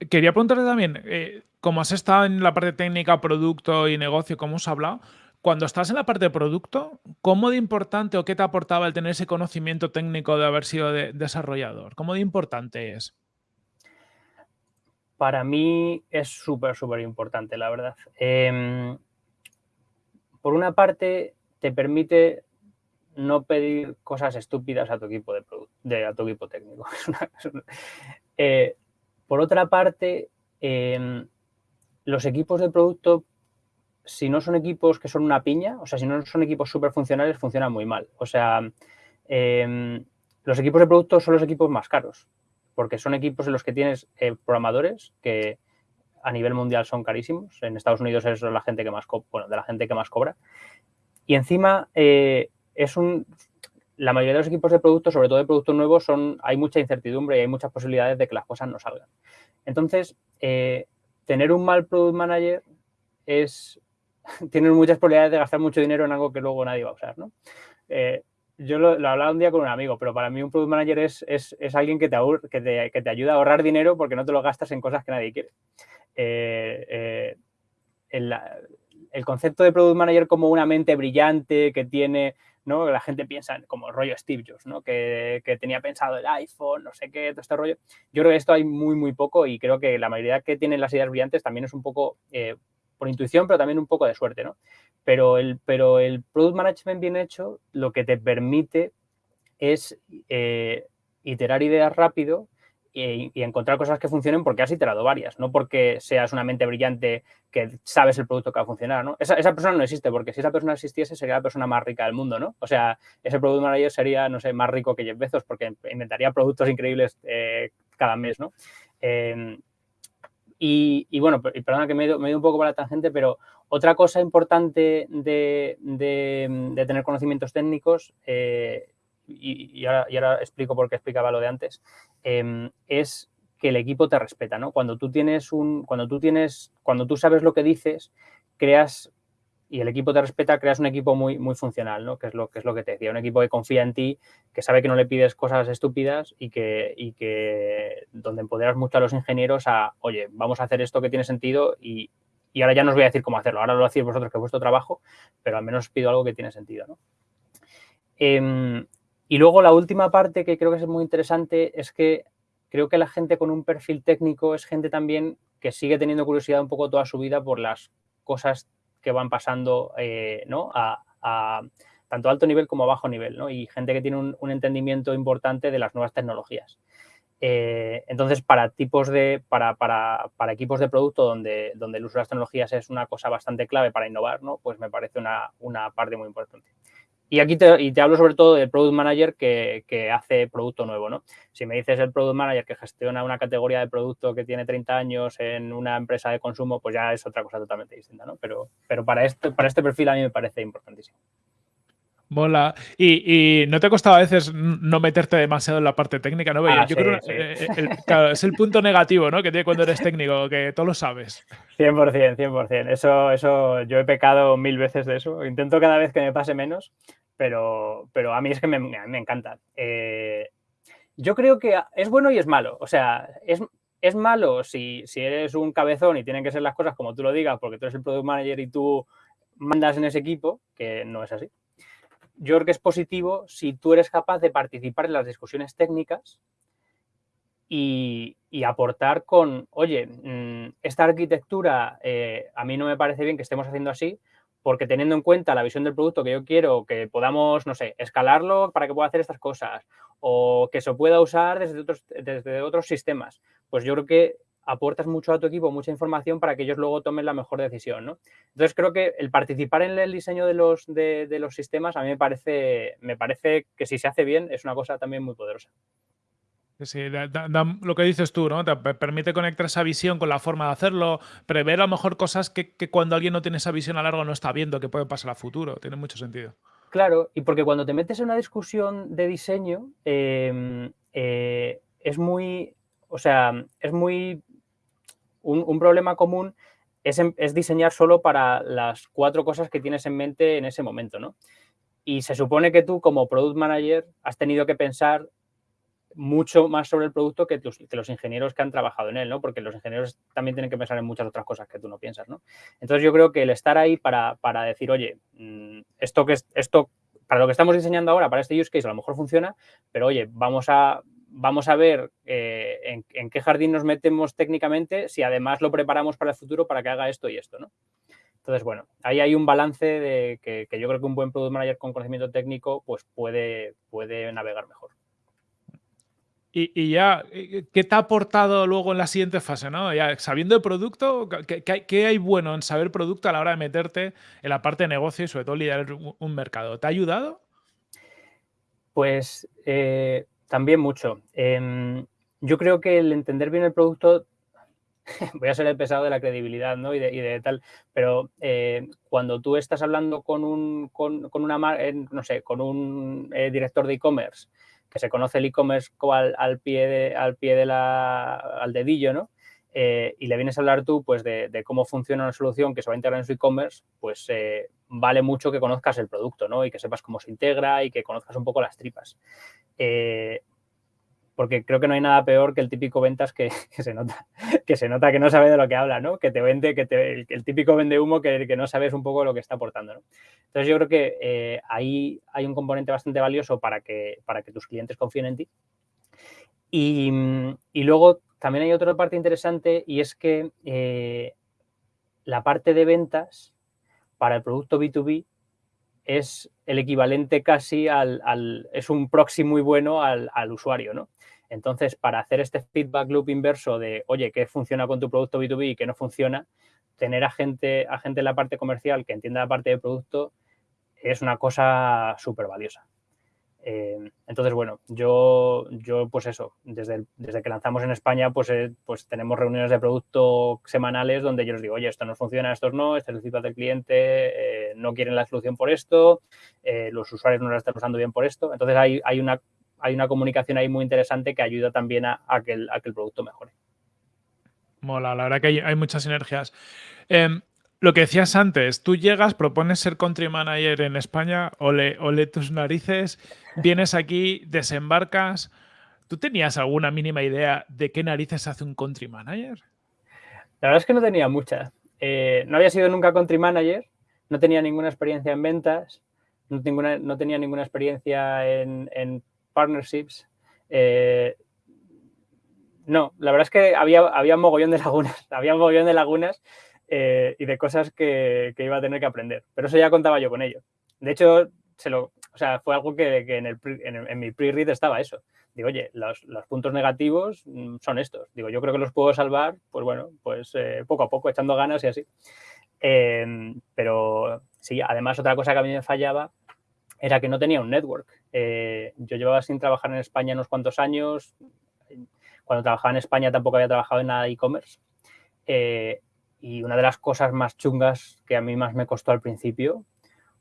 quería preguntarte también, eh, como has estado en la parte técnica, producto y negocio, como os hablado, cuando estás en la parte de producto, ¿cómo de importante o qué te aportaba el tener ese conocimiento técnico de haber sido desarrollador? ¿Cómo de importante es? para mí es súper, súper importante, la verdad. Em, por una parte, te permite no pedir cosas estúpidas a tu equipo, de, a tu equipo técnico. (laughs) Eh, por otra parte, em, los equipos de producto, si no son equipos que son una piña, o sea, si no son equipos súper funcionales, funcionan muy mal. O sea, em, los equipos de producto son los equipos más caros porque son equipos en los que tienes eh, programadores que a nivel mundial son carísimos. En Estados Unidos es la gente que más bueno, de la gente que más cobra. Y encima eh, es un la mayoría de los equipos de productos, sobre todo de productos nuevos, son, hay mucha incertidumbre y hay muchas posibilidades de que las cosas no salgan. Entonces, eh, tener un mal product manager es, (laughs) tiene muchas probabilidades de gastar mucho dinero en algo que luego nadie va a usar. ¿no? Yo lo, hablaba un día con un amigo, pero para mí un product manager es, alguien que te, que, te, ayuda a ahorrar dinero porque no te lo gastas en cosas que nadie quiere. Eh, eh, el concepto de Product Manager como una mente brillante que tiene ¿no? La gente piensa como rollo Steve Jobs, ¿no? Que, tenía pensado el iPhone, no sé qué, todo este rollo. Yo creo que esto hay muy, muy poco y creo que la mayoría que tienen las ideas brillantes también es un poco eh, por intuición, pero también un poco de suerte, ¿no? Pero el, pero el Product Management bien hecho lo que te permite es eh, iterar ideas rápido y, encontrar cosas que funcionen porque has iterado varias, no porque seas una mente brillante que sabes el producto que va a funcionar, ¿no? Esa, persona no existe, porque si esa persona existiese sería la persona más rica del mundo, ¿no? O sea, ese product manager sería, no sé, más rico que Jeff Bezos porque inventaría productos increíbles eh, cada mes, ¿no? Em, y, bueno, perdona que me he, ido, un poco para la tangente, pero otra cosa importante de, tener conocimientos técnicos eh, y, ahora, explico por qué explicaba lo de antes, em, es que el equipo te respeta, ¿no? Cuando tú tienes un, cuando tú tienes, cuando tú sabes lo que dices, creas y el equipo te respeta, creas un equipo muy, muy funcional, ¿no? Que es lo que es lo que te decía, un equipo que confía en ti, que sabe que no le pides cosas estúpidas y que, y que donde empoderas mucho a los ingenieros a, oye, vamos a hacer esto que tiene sentido y, y ahora ya no os voy a decir cómo hacerlo, ahora lo hacéis vosotros que es vuestro trabajo, pero al menos os pido algo que tiene sentido, ¿no? Em, y luego la última parte que creo que es muy interesante es que creo que la gente con un perfil técnico es gente también que sigue teniendo curiosidad un poco toda su vida por las cosas que van pasando eh, ¿no? a, tanto alto nivel como a bajo nivel, ¿no? y gente que tiene un, entendimiento importante de las nuevas tecnologías. Eh, entonces, para tipos de, para, para, para, equipos de producto donde, donde el uso de las tecnologías es una cosa bastante clave para innovar, ¿no? pues me parece una, una parte muy importante. Y aquí te, y te hablo sobre todo del Product Manager que, que, hace producto nuevo, ¿no? Si me dices el Product Manager que gestiona una categoría de producto que tiene 30 años en una empresa de consumo, pues ya es otra cosa totalmente distinta, ¿no? Pero, pero para, este, para este perfil a mí me parece importantísimo. Mola. Y, no te ha costado a veces no meterte demasiado en la parte técnica, ¿no? Ah, yo creo que eh, es el punto negativo, ¿no? Que tiene cuando eres técnico, que todo lo sabes. 100%, 100%. Eso, eso, yo he pecado mil veces de eso. Intento cada vez que me pase menos, pero, pero a mí es que me, me encanta. Eh, yo creo que es bueno y es malo. O sea, es, es malo si, si eres un cabezón y tienen que ser las cosas como tú lo digas, porque tú eres el product manager y tú mandas en ese equipo, que no es así yo creo que es positivo si tú eres capaz de participar en las discusiones técnicas y, aportar con, oye, mm, esta arquitectura eh, a mí no me parece bien que estemos haciendo así, porque teniendo en cuenta la visión del producto que yo quiero, que podamos, no sé, escalarlo para que pueda hacer estas cosas o que se pueda usar desde otros, sistemas, pues yo creo que aportas mucho a tu equipo, mucha información para que ellos luego tomen la mejor decisión, ¿no? Entonces creo que el participar en el diseño de los, de, los sistemas a mí me parece, me parece que si se hace bien es una cosa también muy poderosa. Sí, lo que dices tú, ¿no? Te permite conectar esa visión con la forma de hacerlo, prever a lo mejor cosas que, cuando alguien no tiene esa visión a largo no está viendo que pueden pasar a futuro. Tiene mucho sentido. Claro, y porque cuando te metes en una discusión de diseño, em, eh, es muy, o sea, es muy un, problema común es, es, diseñar solo para las cuatro cosas que tienes en mente en ese momento, ¿no? Y se supone que tú como product manager has tenido que pensar mucho más sobre el producto que, los ingenieros que han trabajado en él, ¿no? Porque los ingenieros también tienen que pensar en muchas otras cosas que tú no piensas, ¿no? Entonces yo creo que el estar ahí para, decir, oye, mm, esto que esto para lo que estamos diseñando ahora, para este use case, a lo mejor funciona, pero oye, vamos a, vamos a ver eh, en, qué jardín nos metemos técnicamente si además lo preparamos para el futuro para que haga esto y esto, ¿no? Entonces, bueno, ahí hay un balance de que, yo creo que un buen product manager con conocimiento técnico pues puede, puede navegar mejor. Y, ya, ¿qué te ha aportado luego en la siguiente fase? ¿no? Ya, sabiendo el producto, ¿qué, hay bueno en saber producto a la hora de meterte en la parte de negocio y sobre todo liderar un, mercado? ¿Te ha ayudado? Pues eh, también mucho. Em, yo creo que el entender bien el producto, (laughs) voy a ser el pesado de la credibilidad ¿no? y, de, tal, pero eh, cuando tú estás hablando con un, con, una, no sé, con un eh, director de e-commerce que se conoce el e-commerce al, al, pie, de, al pie de la, al dedillo, ¿no? Eh, y le vienes a hablar tú pues, de, cómo funciona una solución que se va a integrar en su e-commerce, pues vale mucho que conozcas el producto, ¿no? Y que sepas cómo se integra y que conozcas un poco las tripas. Eh, porque creo que no hay nada peor que el típico ventas (laughs) que, se nota que se nota que no sabe de lo que habla, ¿no? Que te vende, que te, el, típico vende humo que, no sabes un poco lo que está aportando. Entonces yo creo que eh, ahí hay un componente bastante valioso para que, para que tus clientes confíen en ti. Y, y luego también hay otra parte interesante y es que eh, la parte de ventas para el producto B2B es el equivalente casi al, es un proxy muy bueno al, usuario, ¿no? Entonces, para hacer este feedback loop inverso de, oye, ¿qué funciona con tu producto B2B y qué no funciona? Tener a gente, a gente en la parte comercial que entienda la parte de producto es una cosa súper valiosa. Eh, entonces, bueno, yo, yo pues eso, desde, desde que lanzamos en España, pues, eh, pues tenemos reuniones de producto semanales donde yo les digo, oye, esto no funciona, esto no, este es el feedback del cliente, eh, no quieren la solución por esto, los usuarios no la están usando bien por esto. Entonces, hay, hay, una, hay una comunicación ahí muy interesante que ayuda también a, que, el, a que el producto mejore. Mola, la verdad que hay, hay muchas sinergias. Em, lo que decías antes, tú llegas, propones ser country manager en España, ole, ole tus narices, vienes aquí, desembarcas. ¿Tú tenías alguna mínima idea de qué narices hace un country manager? La verdad es que no tenía mucha. Eh, no había sido nunca country manager, no tenía ninguna experiencia en ventas, no, no tenía ninguna experiencia en, partnerships. Eh, no, la verdad es que había, había mogollón de lagunas, (laughs) había mogollón de lagunas eh, y de cosas que, iba a tener que aprender. Pero eso ya contaba yo con ello. De hecho, se lo, o sea, fue algo que, en, el, en, mi pre-read estaba eso. Digo, oye, los, puntos negativos mm, son estos. Digo, yo creo que los puedo salvar, pues bueno, pues eh, poco a poco, echando ganas y así. Em, pero sí, además otra cosa que a mí me fallaba era que no tenía un network. Eh, yo llevaba sin trabajar en España unos cuantos años. Cuando trabajaba en España tampoco había trabajado en nada de e-commerce. Y una de las cosas más chungas que a mí más me costó al principio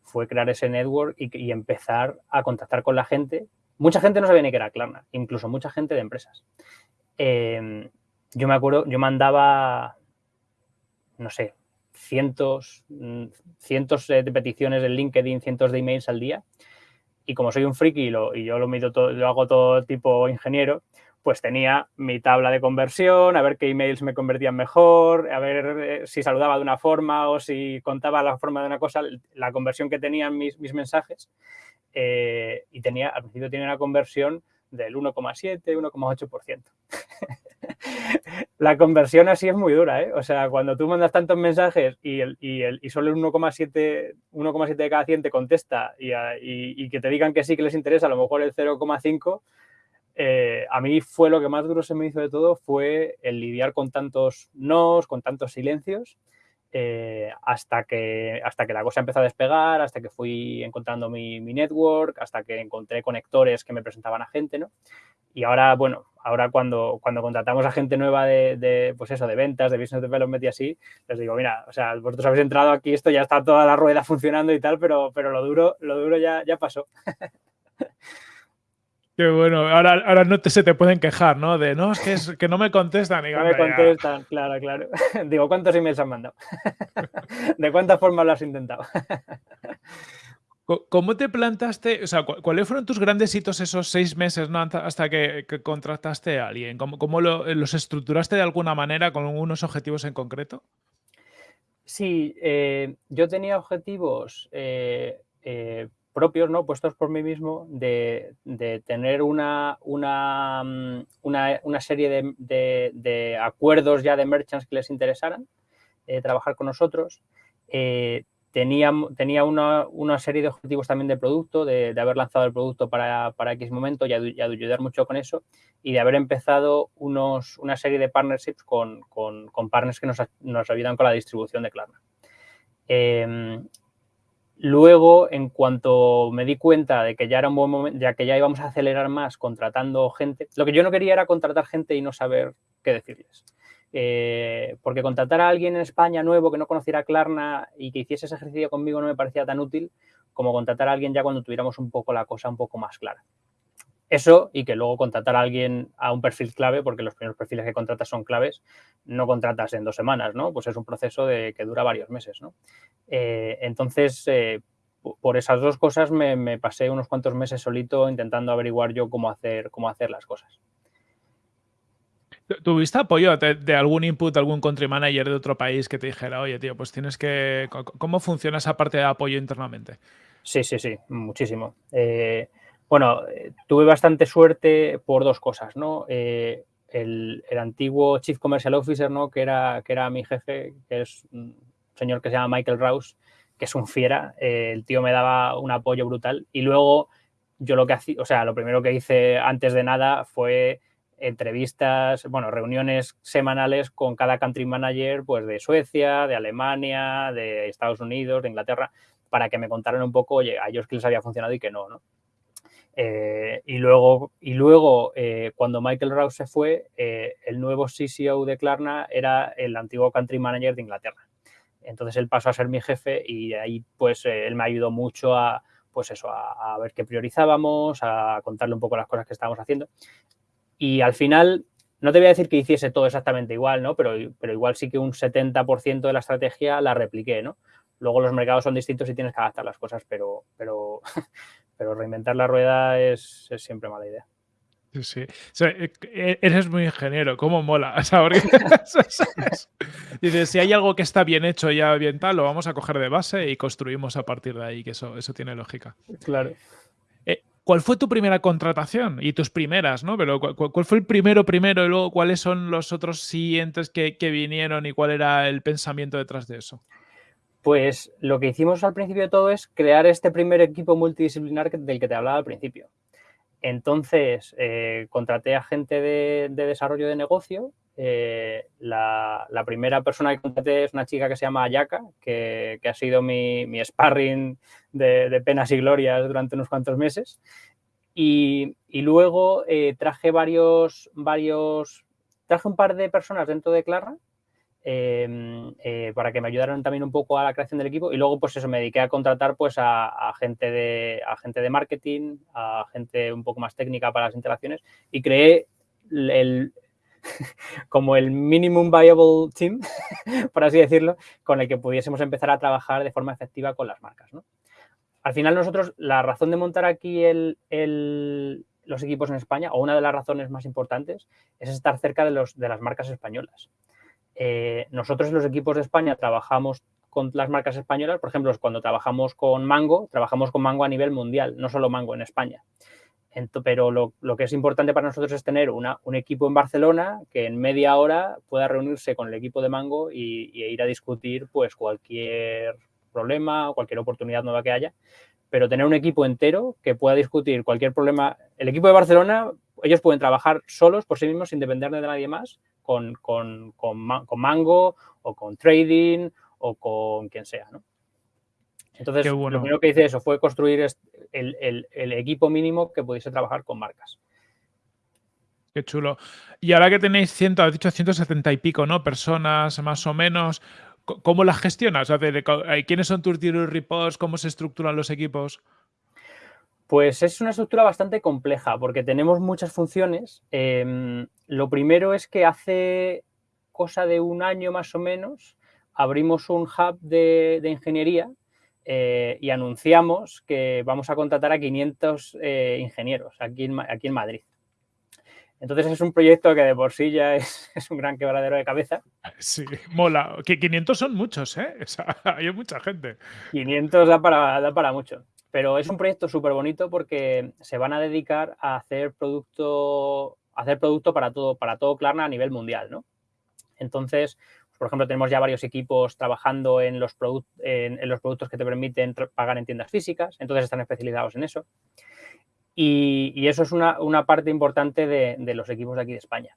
fue crear ese network y, empezar a contactar con la gente. Mucha gente no sabía ni que era Klarna, incluso mucha gente de empresas. Em, yo me acuerdo, yo mandaba, no sé, cientos, mm, cientos de peticiones en LinkedIn, cientos de emails al día. Y como soy un friki y, yo lo, mido todo, lo hago todo tipo ingeniero, pues tenía mi tabla de conversión, a ver qué emails me convertían mejor, a ver eh, si saludaba de una forma o si contaba la forma de una cosa, la conversión que tenían mis, mis mensajes. Eh, y tenía, al principio tenía una conversión del 1,7, 1,8%. (laughs) la conversión así es muy dura, ¿eh? O sea, cuando tú mandas tantos mensajes y, el, y, el, y solo el 1,7 de cada 100 te contesta y, que te digan que sí que les interesa, a lo mejor el 0,5 eh, a mí fue lo que más duro se me hizo de todo, fue el lidiar con tantos nos, con tantos silencios, eh, hasta, que, hasta que la cosa empezó a despegar, hasta que fui encontrando mi, network, hasta que encontré conectores que me presentaban a gente, ¿no? Y ahora, bueno, ahora cuando, cuando contratamos a gente nueva de, pues eso, de ventas, de business development y así, les digo, mira, o sea, vosotros habéis entrado aquí, esto ya está toda la rueda funcionando y tal, pero, pero lo duro, lo duro ya, ya pasó. (laughs) Qué bueno, ahora, ahora no te, se te pueden quejar, ¿no? De no, es que, es, que no me contestan. no me contestan, claro, claro. (laughs) Digo, ¿cuántos emails han mandado? (laughs) ¿De cuántas formas lo has intentado? (laughs) ¿Cómo te plantaste, o sea, cuáles fueron tus grandes hitos esos seis meses ¿no? hasta que, contrataste a alguien? ¿Cómo, cómo los estructuraste de alguna manera con unos objetivos en concreto? Sí, eh, yo tenía objetivos eh, eh, propios, ¿no? puestos por mí mismo, de, tener una, una, mm, una, serie de, acuerdos ya de merchants que les interesaran, eh, trabajar con nosotros. Eh, tenía, tenía una, serie de objetivos también de producto, de, haber lanzado el producto para, para X momento y, de ayudar mucho con eso, y de haber empezado unos, una serie de partnerships con, con, partners que nos, nos, ayudan con la distribución de Klarna. Em, Luego, en cuanto me di cuenta de que ya era un buen momento, ya que ya íbamos a acelerar más contratando gente, lo que yo no quería era contratar gente y no saber qué decirles. Eh, porque contratar a alguien en España nuevo que no conociera Klarna y que hiciese ese ejercicio conmigo no me parecía tan útil como contratar a alguien ya cuando tuviéramos un poco la cosa un poco más clara. Eso y que luego contratar a alguien a un perfil clave, porque los primeros perfiles que contratas son claves, no contratas en dos semanas, ¿no? Pues es un proceso de, que dura varios meses, ¿no? Eh, entonces, eh, por esas dos cosas me, pasé unos cuantos meses solito intentando averiguar yo cómo hacer, cómo hacer las cosas. ¿Tuviste apoyo de, algún input, algún country manager de otro país que te dijera, oye, tío, pues tienes que... ¿Cómo funciona esa parte de apoyo internamente? Sí, sí, sí, muchísimo. Eh, bueno, tuve bastante suerte por dos cosas, ¿no? Eh, el, antiguo Chief Commercial Officer, ¿no? Que era, que era mi jefe, que es un señor que se llama Michael Rouse, que es un fiera. el tío me daba un apoyo brutal. Y luego yo lo que hacía, o sea, lo primero que hice antes de nada fue entrevistas, bueno, reuniones semanales con cada country manager pues de Suecia, de Alemania, de Estados Unidos, de Inglaterra, para que me contaran un poco, oye, a ellos que les había funcionado y que no, ¿no? Eh, y luego, y luego eh, cuando Michael Rouse se fue, eh, el nuevo CCO de Klarna era el antiguo country manager de Inglaterra. Entonces él pasó a ser mi jefe y ahí pues él me ayudó mucho a, pues eso, a, a, ver qué priorizábamos, a contarle un poco las cosas que estábamos haciendo. Y al final, no te voy a decir que hiciese todo exactamente igual, ¿no? Pero, pero igual sí que un 70% de la estrategia la repliqué, ¿no? Luego los mercados son distintos y tienes que adaptar las cosas, pero, pero, (laughs) pero reinventar la rueda es, siempre mala idea. Sí, sí. E, e, eres muy ingeniero, ¿cómo mola? (laughs) (laughs) Dices, si hay algo que está bien hecho ya bien tal, lo vamos a coger de base y construimos a partir de ahí, que eso, eso tiene lógica. Claro. ¿Cuál fue tu primera contratación? Y tus primeras, ¿no? Pero ¿cuál, fue el primero primero y luego cuáles son los otros siguientes que, vinieron y cuál era el pensamiento detrás de eso? Pues lo que hicimos al principio de todo es crear este primer equipo multidisciplinar del que te hablaba al principio. Entonces, eh, contraté a gente de, desarrollo de negocio. Eh, la, primera persona que contraté es una chica que se llama Ayaka, que, ha sido mi, sparring de, penas y glorias durante unos cuantos meses. Y, luego eh, traje varios, varios, traje un par de personas dentro de Clara para que me ayudaran también un poco a la creación del equipo. Y luego pues eso me dediqué a contratar pues a, gente de a gente de marketing a gente un poco más técnica para las interacciones y creé el, (laughs) como el minimum viable team (laughs) por así decirlo con el que pudiésemos empezar a trabajar de forma efectiva con las marcas al final nosotros la razón de montar aquí el, los equipos en España o una de las razones más importantes es estar cerca de, los, de las marcas españolas eh, nosotros en los equipos de España trabajamos con las marcas españolas, por ejemplo, cuando trabajamos con Mango, trabajamos con Mango a nivel mundial, no solo Mango en España. pero lo, que es importante para nosotros es tener un equipo en Barcelona que en media hora pueda reunirse con el equipo de Mango y, ir a discutir pues cualquier problema o cualquier oportunidad nueva que haya, pero tener un equipo entero que pueda discutir cualquier problema. El equipo de Barcelona, ellos pueden trabajar solos por sí mismos sin depender de nadie más con, con, con, Mango o con Trading o con quien sea, ¿no? Entonces, lo primero que hice eso fue construir el, equipo mínimo que pudiese trabajar con marcas. Qué chulo. Y ahora que tenéis 100, has dicho 170 y pico, ¿no? Personas más o menos, ¿cómo las gestionas? ¿Quiénes son tus reports? ¿Cómo se estructuran los equipos? Pues es una estructura bastante compleja porque tenemos muchas funciones. Em, lo primero es que hace cosa de un año más o menos abrimos un hub de, ingeniería eh, y anunciamos que vamos a contratar a 500 eh, ingenieros aquí en, aquí en Madrid. Entonces es un proyecto que de por sí ya es, (laughs) un gran quebradero de cabeza. Sí, mola. Que 500 son muchos, ¿eh? (laughs) hay mucha gente. 500 da para, da para mucho. Pero es un proyecto súper bonito porque se van a dedicar a hacer producto, hacer para todo, para todo Klarna a nivel mundial, ¿no? Entonces, por ejemplo, tenemos ya varios equipos trabajando en los, en, los productos que te permiten pagar en tiendas físicas, entonces están especializados en eso. Y, eso es una, parte importante de, los equipos de aquí de España.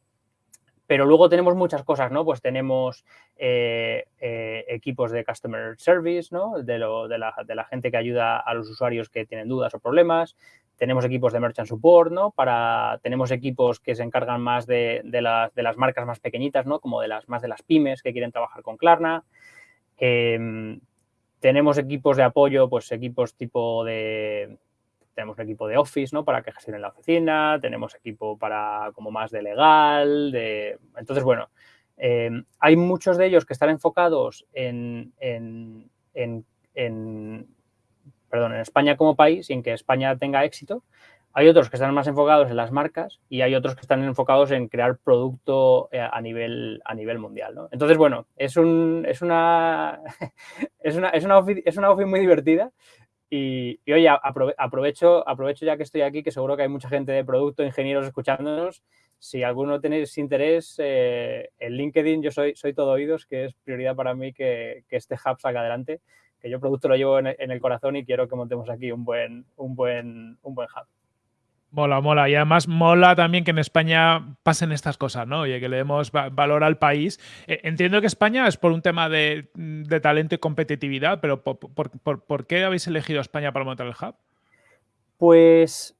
Pero luego tenemos muchas cosas, ¿no? Pues tenemos eh, eh, equipos de customer service, ¿no? De, la, gente que ayuda a los usuarios que tienen dudas o problemas. Tenemos equipos de merchant support, ¿no? Para, tenemos equipos que se encargan más de, las, marcas más pequeñitas, ¿no? Como de las más de las pymes que quieren trabajar con Klarna. Em, tenemos equipos de apoyo, pues equipos tipo de, tenemos un equipo de Office, ¿no? Para que gestionen la oficina, tenemos equipo para como más de legal, de... Entonces, bueno, eh, hay muchos de ellos que están enfocados en, en, perdón, en España como país y en que España tenga éxito. Hay otros que están más enfocados en las marcas y hay otros que están enfocados en crear producto eh, a nivel, a nivel mundial. ¿no? Entonces, bueno, es, un, es, una, (laughs) es, una, es, una office, es una office muy divertida y, y, oye, aprovecho, aprovecho ya que estoy aquí, que seguro que hay mucha gente de producto, ingenieros escuchándonos. Si alguno tenéis interés, eh, en LinkedIn yo soy, soy todo oídos, que es prioridad para mí que, que este hub salga adelante, que yo producto lo llevo en, en, el corazón y quiero que montemos aquí un buen, un buen, un buen hub. Mola, mola. Y además mola también que en España pasen estas cosas, ¿no? Oye, que le demos valor al país. Eh, entiendo que España es por un tema de, talento y competitividad, pero por, qué habéis elegido España para montar el hub? Pues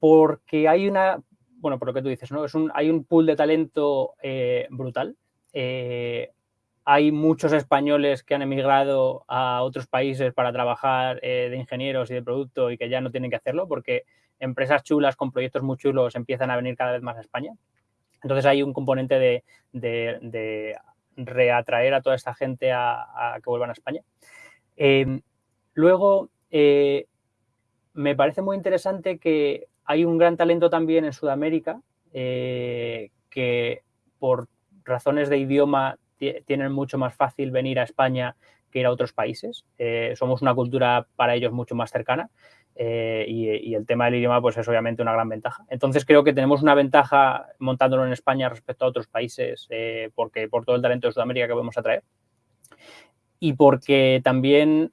porque hay una, bueno, por lo que tú dices, ¿no? Es un, hay un pool de talento eh, brutal. Eh, hay muchos españoles que han emigrado a otros países para trabajar eh, de ingenieros y de producto y que ya no tienen que hacerlo porque empresas chulas con proyectos muy chulos empiezan a venir cada vez más a España. Entonces hay un componente de, reatraer a toda esta gente a, que vuelvan a España. Eh, luego, eh, me parece muy interesante que hay un gran talento también en Sudamérica eh, que por razones de idioma tienen mucho más fácil venir a España que ir a otros países. Eh, somos una cultura para ellos mucho más cercana eh, y, y, el tema del idioma pues es obviamente una gran ventaja. Entonces creo que tenemos una ventaja montándolo en España respecto a otros países eh, porque por todo el talento de Sudamérica que podemos atraer y porque también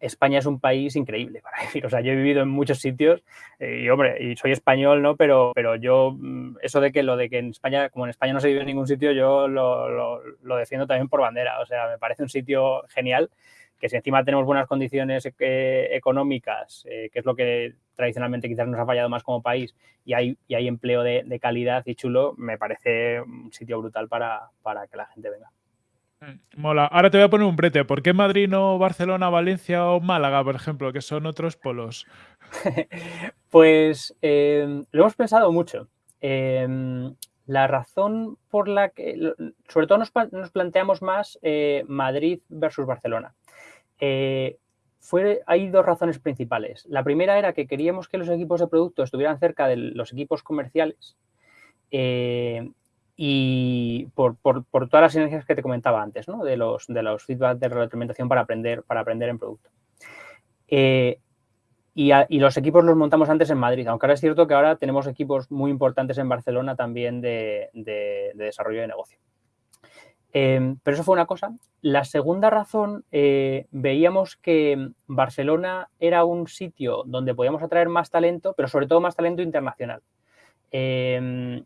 España es un país increíble (laughs) para vivir. O sea, yo he vivido en muchos sitios eh, y, hombre, y soy español, ¿no? Pero, pero yo, mm, eso de que lo de que en España, como en España no se vive en ningún sitio, yo lo, lo, lo defiendo también por bandera. O sea, me parece un sitio genial que si encima tenemos buenas condiciones eh, económicas, eh, que es lo que tradicionalmente quizás nos ha fallado más como país, y hay, y hay empleo de, de calidad y chulo, me parece un sitio brutal para, para que la gente venga. Mm, mola. Ahora te voy a poner un brete. ¿Por qué Madrid no Barcelona, Valencia o Málaga, por ejemplo, que son otros polos? (laughs) pues eh, lo hemos pensado mucho. Eh, la razón por la que, sobre todo nos, nos planteamos más eh, Madrid versus Barcelona. Eh, fue, hay dos razones principales. La primera era que queríamos que los equipos de producto estuvieran cerca de los equipos comerciales eh, y por, todas las sinergias que te comentaba antes, ¿no? de, los, de de retroalimentación para aprender, para aprender en producto. Eh, y, los equipos los montamos antes en Madrid, aunque ahora es cierto que ahora tenemos equipos muy importantes en Barcelona también de, de desarrollo de negocio. Eh, pero eso fue una cosa. La segunda razón, eh, veíamos que Barcelona era un sitio donde podíamos atraer más talento, pero sobre todo más talento internacional. Eh,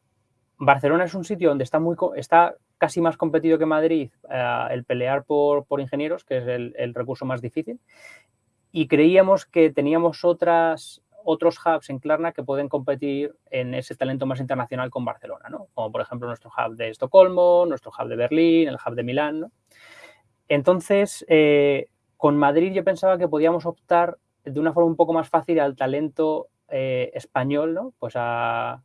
Barcelona es un sitio donde está, muy, está casi más competido que Madrid uh, el pelear por, por, ingenieros, que es el, recurso más difícil. Y creíamos que teníamos otras, otros hubs en Klarna que pueden competir en ese talento más internacional con Barcelona, ¿no? Como por ejemplo nuestro hub de Estocolmo, nuestro hub de Berlín, el hub de Milán. Entonces, eh, con Madrid yo pensaba que podíamos optar de una forma un poco más fácil al talento eh, español, ¿no? Pues a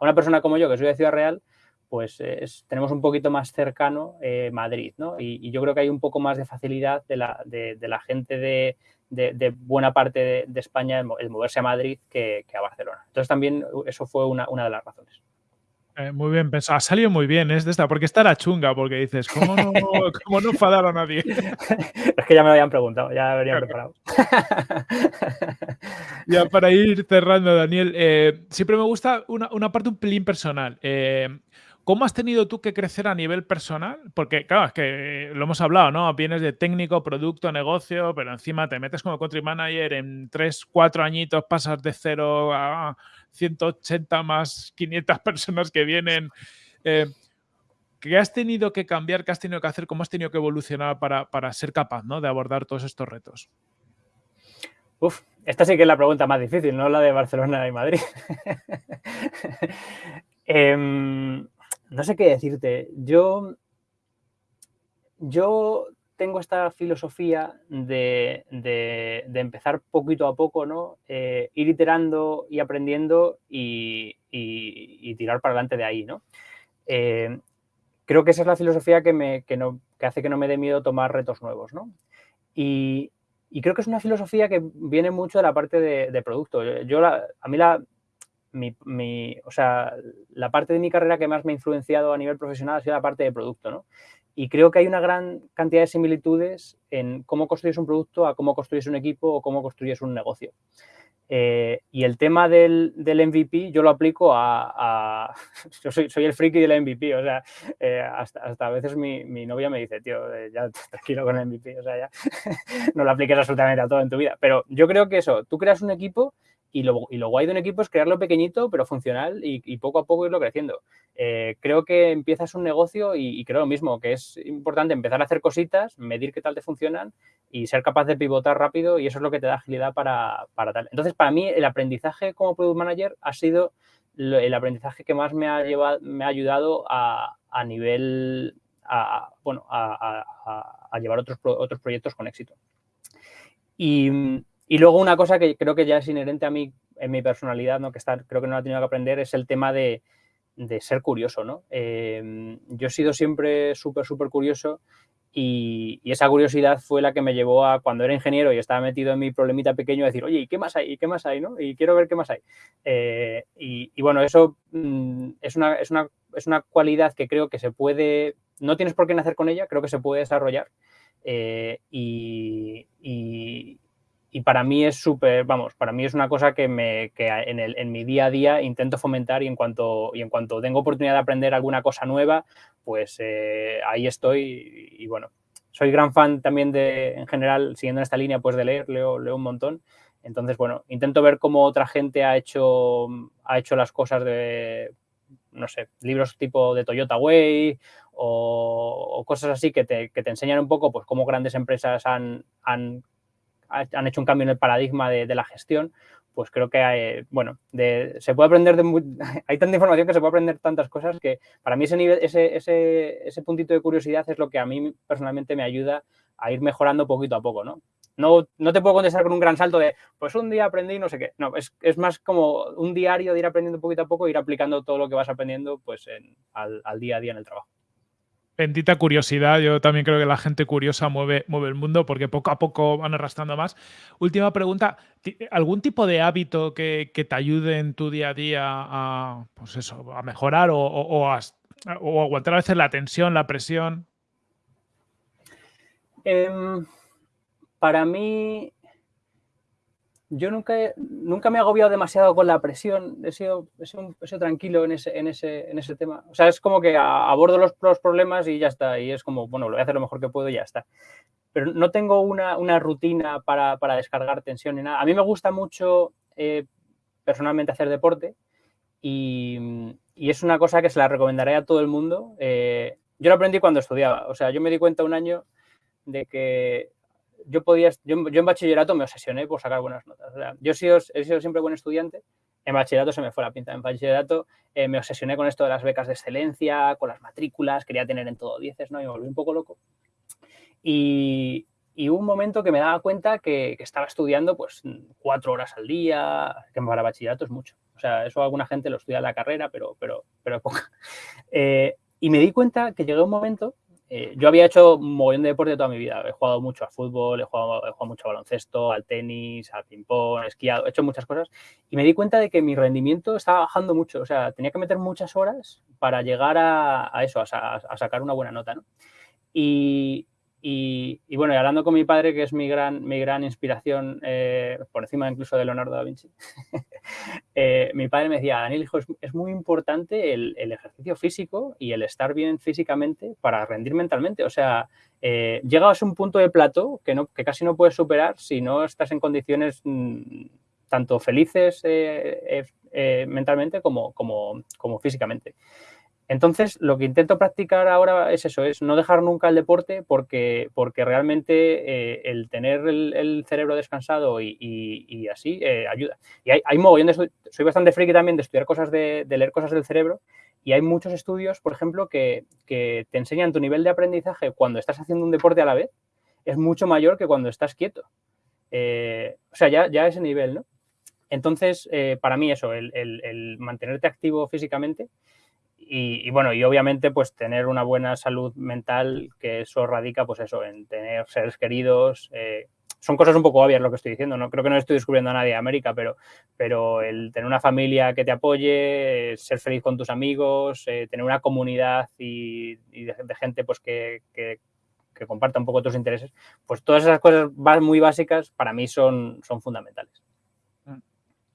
una persona como yo, que soy de Ciudad Real, pues es, tenemos un poquito más cercano eh, Madrid, ¿no? Y, y, yo creo que hay un poco más de facilidad de la, de, de la gente de, de, buena parte de, España el, moverse a Madrid que, que, a Barcelona. Entonces también eso fue una, una de las razones. Eh, muy bien pensado. Ha salido muy bien, es de esta, porque esta era chunga, porque dices, ¿cómo no, cómo no enfadar a nadie? (laughs) es que ya me lo habían preguntado, ya lo habrían preparado. (laughs) ya para ir cerrando, Daniel, eh, siempre me gusta una, una, parte un pelín personal. Eh, ¿Cómo has tenido tú que crecer a nivel personal? Porque, claro, es que lo hemos hablado, ¿no? Vienes de técnico, producto, negocio, pero encima te metes como country manager, en 3, 4 añitos pasas de 0 a 180 más 500 (laughs) personas que vienen. Eh, ¿Qué has tenido que cambiar? ¿Qué has tenido que hacer? ¿Cómo has tenido que evolucionar para, para ser capaz ¿no? de abordar todos estos retos? Uf, esta sí que es la pregunta más difícil, no la de Barcelona y Madrid. (laughs) eh, no sé qué decirte. Yo, yo tengo esta filosofía de, de, de empezar poquito a poco, ¿no? Eh, ir iterando y aprendiendo y, tirar para adelante de ahí, ¿no? Eh, creo que esa es la filosofía que, me, que, no, que hace que no me dé miedo tomar retos nuevos, ¿no? Y, y creo que es una filosofía que viene mucho de la parte de, producto. Yo, a mí la, mi, o sea, la parte de mi carrera que más me ha influenciado a nivel profesional ha sido la parte de producto, ¿no? Y creo que hay una gran cantidad de similitudes en cómo construyes un producto a cómo construyes un equipo o cómo construyes un negocio. Eh, y el tema del, del, MVP yo lo aplico a... (laughs) yo soy, soy, el friki del MVP, o sea, eh, hasta, hasta, a veces mi, mi, novia me dice, tío, eh, ya (laughs) tranquilo con el MVP, o sea, ya (laughs) no lo apliques absolutamente a todo en tu vida. Pero yo creo que eso, tú creas un equipo y lo, y lo guay de un equipo es crearlo pequeñito, pero funcional y, poco a poco irlo creciendo. Eh, creo que empiezas un negocio y, creo lo mismo, que es importante empezar a hacer cositas, medir qué tal te funcionan y ser capaz de pivotar rápido y eso es lo que te da agilidad para, para tal. Entonces, para mí, el aprendizaje como Product Manager ha sido el aprendizaje que más me ha, llevado, me ha ayudado a, a nivel, a, bueno, a, a, llevar otros, otros proyectos con éxito. Y, y luego una cosa que creo que ya es inherente a mí, en mi personalidad, ¿no? que está, creo que no la he tenido que aprender, es el tema de, de ser curioso. ¿no? Eh, yo he sido siempre súper, súper curioso y, y, esa curiosidad fue la que me llevó a, cuando era ingeniero y estaba metido en mi problemita pequeño, a decir, oye, ¿y qué más hay? ¿Y qué más hay? ¿no? Y quiero ver qué más hay. Eh, y, y, bueno, eso mm, es, una, es, una, es una cualidad que creo que se puede, no tienes por qué nacer con ella, creo que se puede desarrollar. Eh, y, y, y para mí es súper, vamos, para mí es una cosa que, me, que en, el, en, mi día a día intento fomentar y en cuanto, y en cuanto tengo oportunidad de aprender alguna cosa nueva, pues eh, ahí estoy y, bueno, soy gran fan también de, en general, siguiendo en esta línea, pues de leer, leo, leo un montón. Entonces, bueno, intento ver cómo otra gente ha hecho, ha hecho las cosas de, no sé, libros tipo de Toyota Way o, cosas así que te, que te, enseñan un poco pues cómo grandes empresas han han hecho un cambio en el paradigma de, la gestión, pues creo que hay, bueno, se puede aprender de (laughs) hay tanta información que se puede aprender tantas cosas que para mí ese nivel, ese, ese, ese puntito de curiosidad es lo que a mí personalmente me ayuda a ir mejorando poquito a poco, ¿no? No, no te puedo contestar con un gran salto de, pues un día aprendí no sé qué. No, es, es más como un diario de ir aprendiendo poquito a poco e ir aplicando todo lo que vas aprendiendo pues al, al día a día en el trabajo. Bendita curiosidad, yo también creo que la gente curiosa mueve, mueve el mundo porque poco a poco van arrastrando más. Última pregunta, ¿algún tipo de hábito que, que te ayude en tu día a día a, pues eso, a mejorar o, o, a, aguantar a veces la tensión, la presión? Eh, para mí, yo nunca, nunca me he agobiado demasiado con la presión, he sido, he sido, tranquilo en ese, en, ese, en ese tema. O sea, es como que abordo los, los, problemas y ya está, y es como, bueno, lo voy a hacer lo mejor que puedo y ya está. Pero no tengo una, una rutina para, para, descargar tensión ni nada. A mí me gusta mucho eh, personalmente hacer deporte y, y, es una cosa que se la recomendaré a todo el mundo. Eh, yo lo aprendí cuando estudiaba, o sea, yo me di cuenta un año de que yo podía, yo, en bachillerato me obsesioné por sacar buenas notas. O sea, yo he sido, he sido, siempre buen estudiante, en bachillerato se me fue la pinta. En bachillerato eh, me obsesioné con esto de las becas de excelencia, con las matrículas, quería tener en todo dieces, ¿no? Y me volví un poco loco. Y, hubo un momento que me daba cuenta que, que, estaba estudiando pues cuatro horas al día, que para bachillerato es mucho. O sea, eso alguna gente lo estudia en la carrera, pero, pero, pero poca. (laughs) Eh, y me di cuenta que llegó un momento eh, yo había hecho un de deporte toda mi vida. He jugado mucho a fútbol, he jugado, he jugado mucho a baloncesto, al tenis, al ping-pong, esquiado, he hecho muchas cosas. Y me di cuenta de que mi rendimiento estaba bajando mucho. O sea, tenía que meter muchas horas para llegar a, a eso, a, a, sacar una buena nota. ¿no? Y, y, y, bueno, y hablando con mi padre, que es mi gran, mi gran inspiración, eh, por encima incluso de Leonardo da Vinci, (laughs) eh, mi padre me decía, Daniel, hijo, es, es muy importante el, el, ejercicio físico y el estar bien físicamente para rendir mentalmente. O sea, eh, llegas a un punto de plato que, no, que casi no puedes superar si no estás en condiciones mmm, tanto felices eh, eh, mentalmente como, como, como físicamente. Entonces, lo que intento practicar ahora es eso, es no dejar nunca el deporte porque, porque realmente eh, el tener el, cerebro descansado y, así eh, ayuda. Y hay, hay mogollón de, soy bastante friki también de estudiar cosas, de, leer cosas del cerebro y hay muchos estudios, por ejemplo, que, que te enseñan tu nivel de aprendizaje cuando estás haciendo un deporte a la vez es mucho mayor que cuando estás quieto. Eh, o sea, ya, ya ese nivel, ¿no? Entonces, para mí eso, el, el mantenerte activo físicamente y, y, bueno, y obviamente pues tener una buena salud mental, que eso radica pues eso, en tener seres queridos, eh, son cosas un poco obvias lo que estoy diciendo, no creo que no estoy descubriendo a nadie de América, pero, pero el tener una familia que te apoye, ser feliz con tus amigos, eh, tener una comunidad y, de, gente pues que, que, que, comparta un poco tus intereses, pues todas esas cosas muy básicas para mí son, son fundamentales.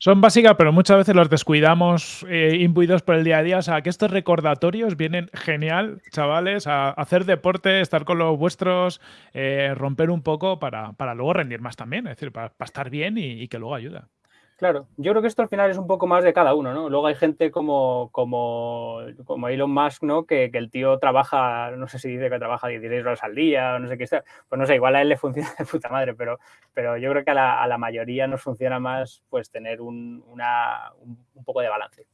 Son básicas, pero muchas veces los descuidamos eh, imbuidos por el día a día. O sea, que estos recordatorios vienen genial, chavales, a hacer deporte, estar con los vuestros, eh, romper un poco para, para, luego rendir más también, es decir, para, estar bien y, y que luego ayuda. Claro, yo creo que esto al final es un poco más de cada uno, ¿no? Luego hay gente como, como, como Elon Musk, ¿no? Que, que, el tío trabaja, no sé si dice que trabaja 16 horas al día, no sé qué está. Pues no sé, igual a él le funciona (laughs) de puta madre, pero, pero yo creo que a la, a la mayoría nos funciona más pues tener un, una, un, un poco de balance.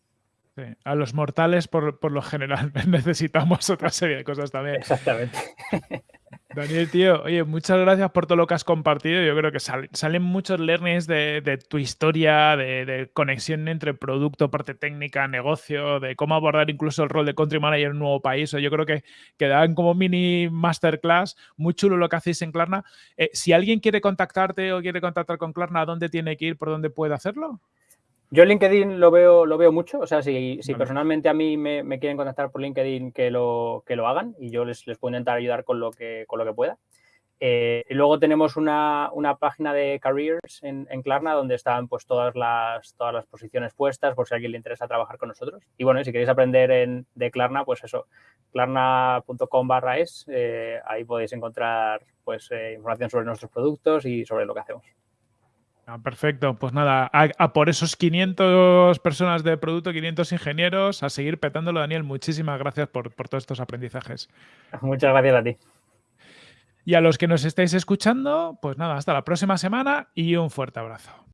Sí. A los mortales, por, por, lo general, (laughs) necesitamos otra serie de cosas también. Exactamente. (laughs) Daniel, tío, oye, muchas gracias por todo lo que has compartido. Yo creo que sal, salen muchos learnings de, tu historia, de, conexión entre producto, parte técnica, negocio, de cómo abordar incluso el rol de country manager en un nuevo país. Yo creo que quedan como mini masterclass. Muy chulo lo que hacéis en Klarna. Eh, si alguien quiere contactarte o quiere contactar con Klarna, ¿dónde tiene que ir? ¿Por dónde puede hacerlo? Yo LinkedIn lo veo, lo veo mucho, o sea, si, si vale. personalmente a mí me, me, quieren contactar por LinkedIn, que lo, que lo hagan y yo les, les puedo intentar ayudar con lo que, con lo que pueda. Eh, y luego tenemos una, una, página de careers en, en, Klarna donde están pues todas las, todas las posiciones puestas por si a alguien le interesa trabajar con nosotros. Y bueno, y si queréis aprender en, de Klarna, pues eso, klarna.com barra es, eh, ahí podéis encontrar pues eh, información sobre nuestros productos y sobre lo que hacemos. Ah, perfecto, pues nada, a, a, por esos 500 personas de producto, 500 ingenieros, a seguir petándolo, Daniel. Muchísimas gracias por, por todos estos aprendizajes. Muchas gracias a ti. Y a los que nos estáis escuchando, pues nada, hasta la próxima semana y un fuerte abrazo.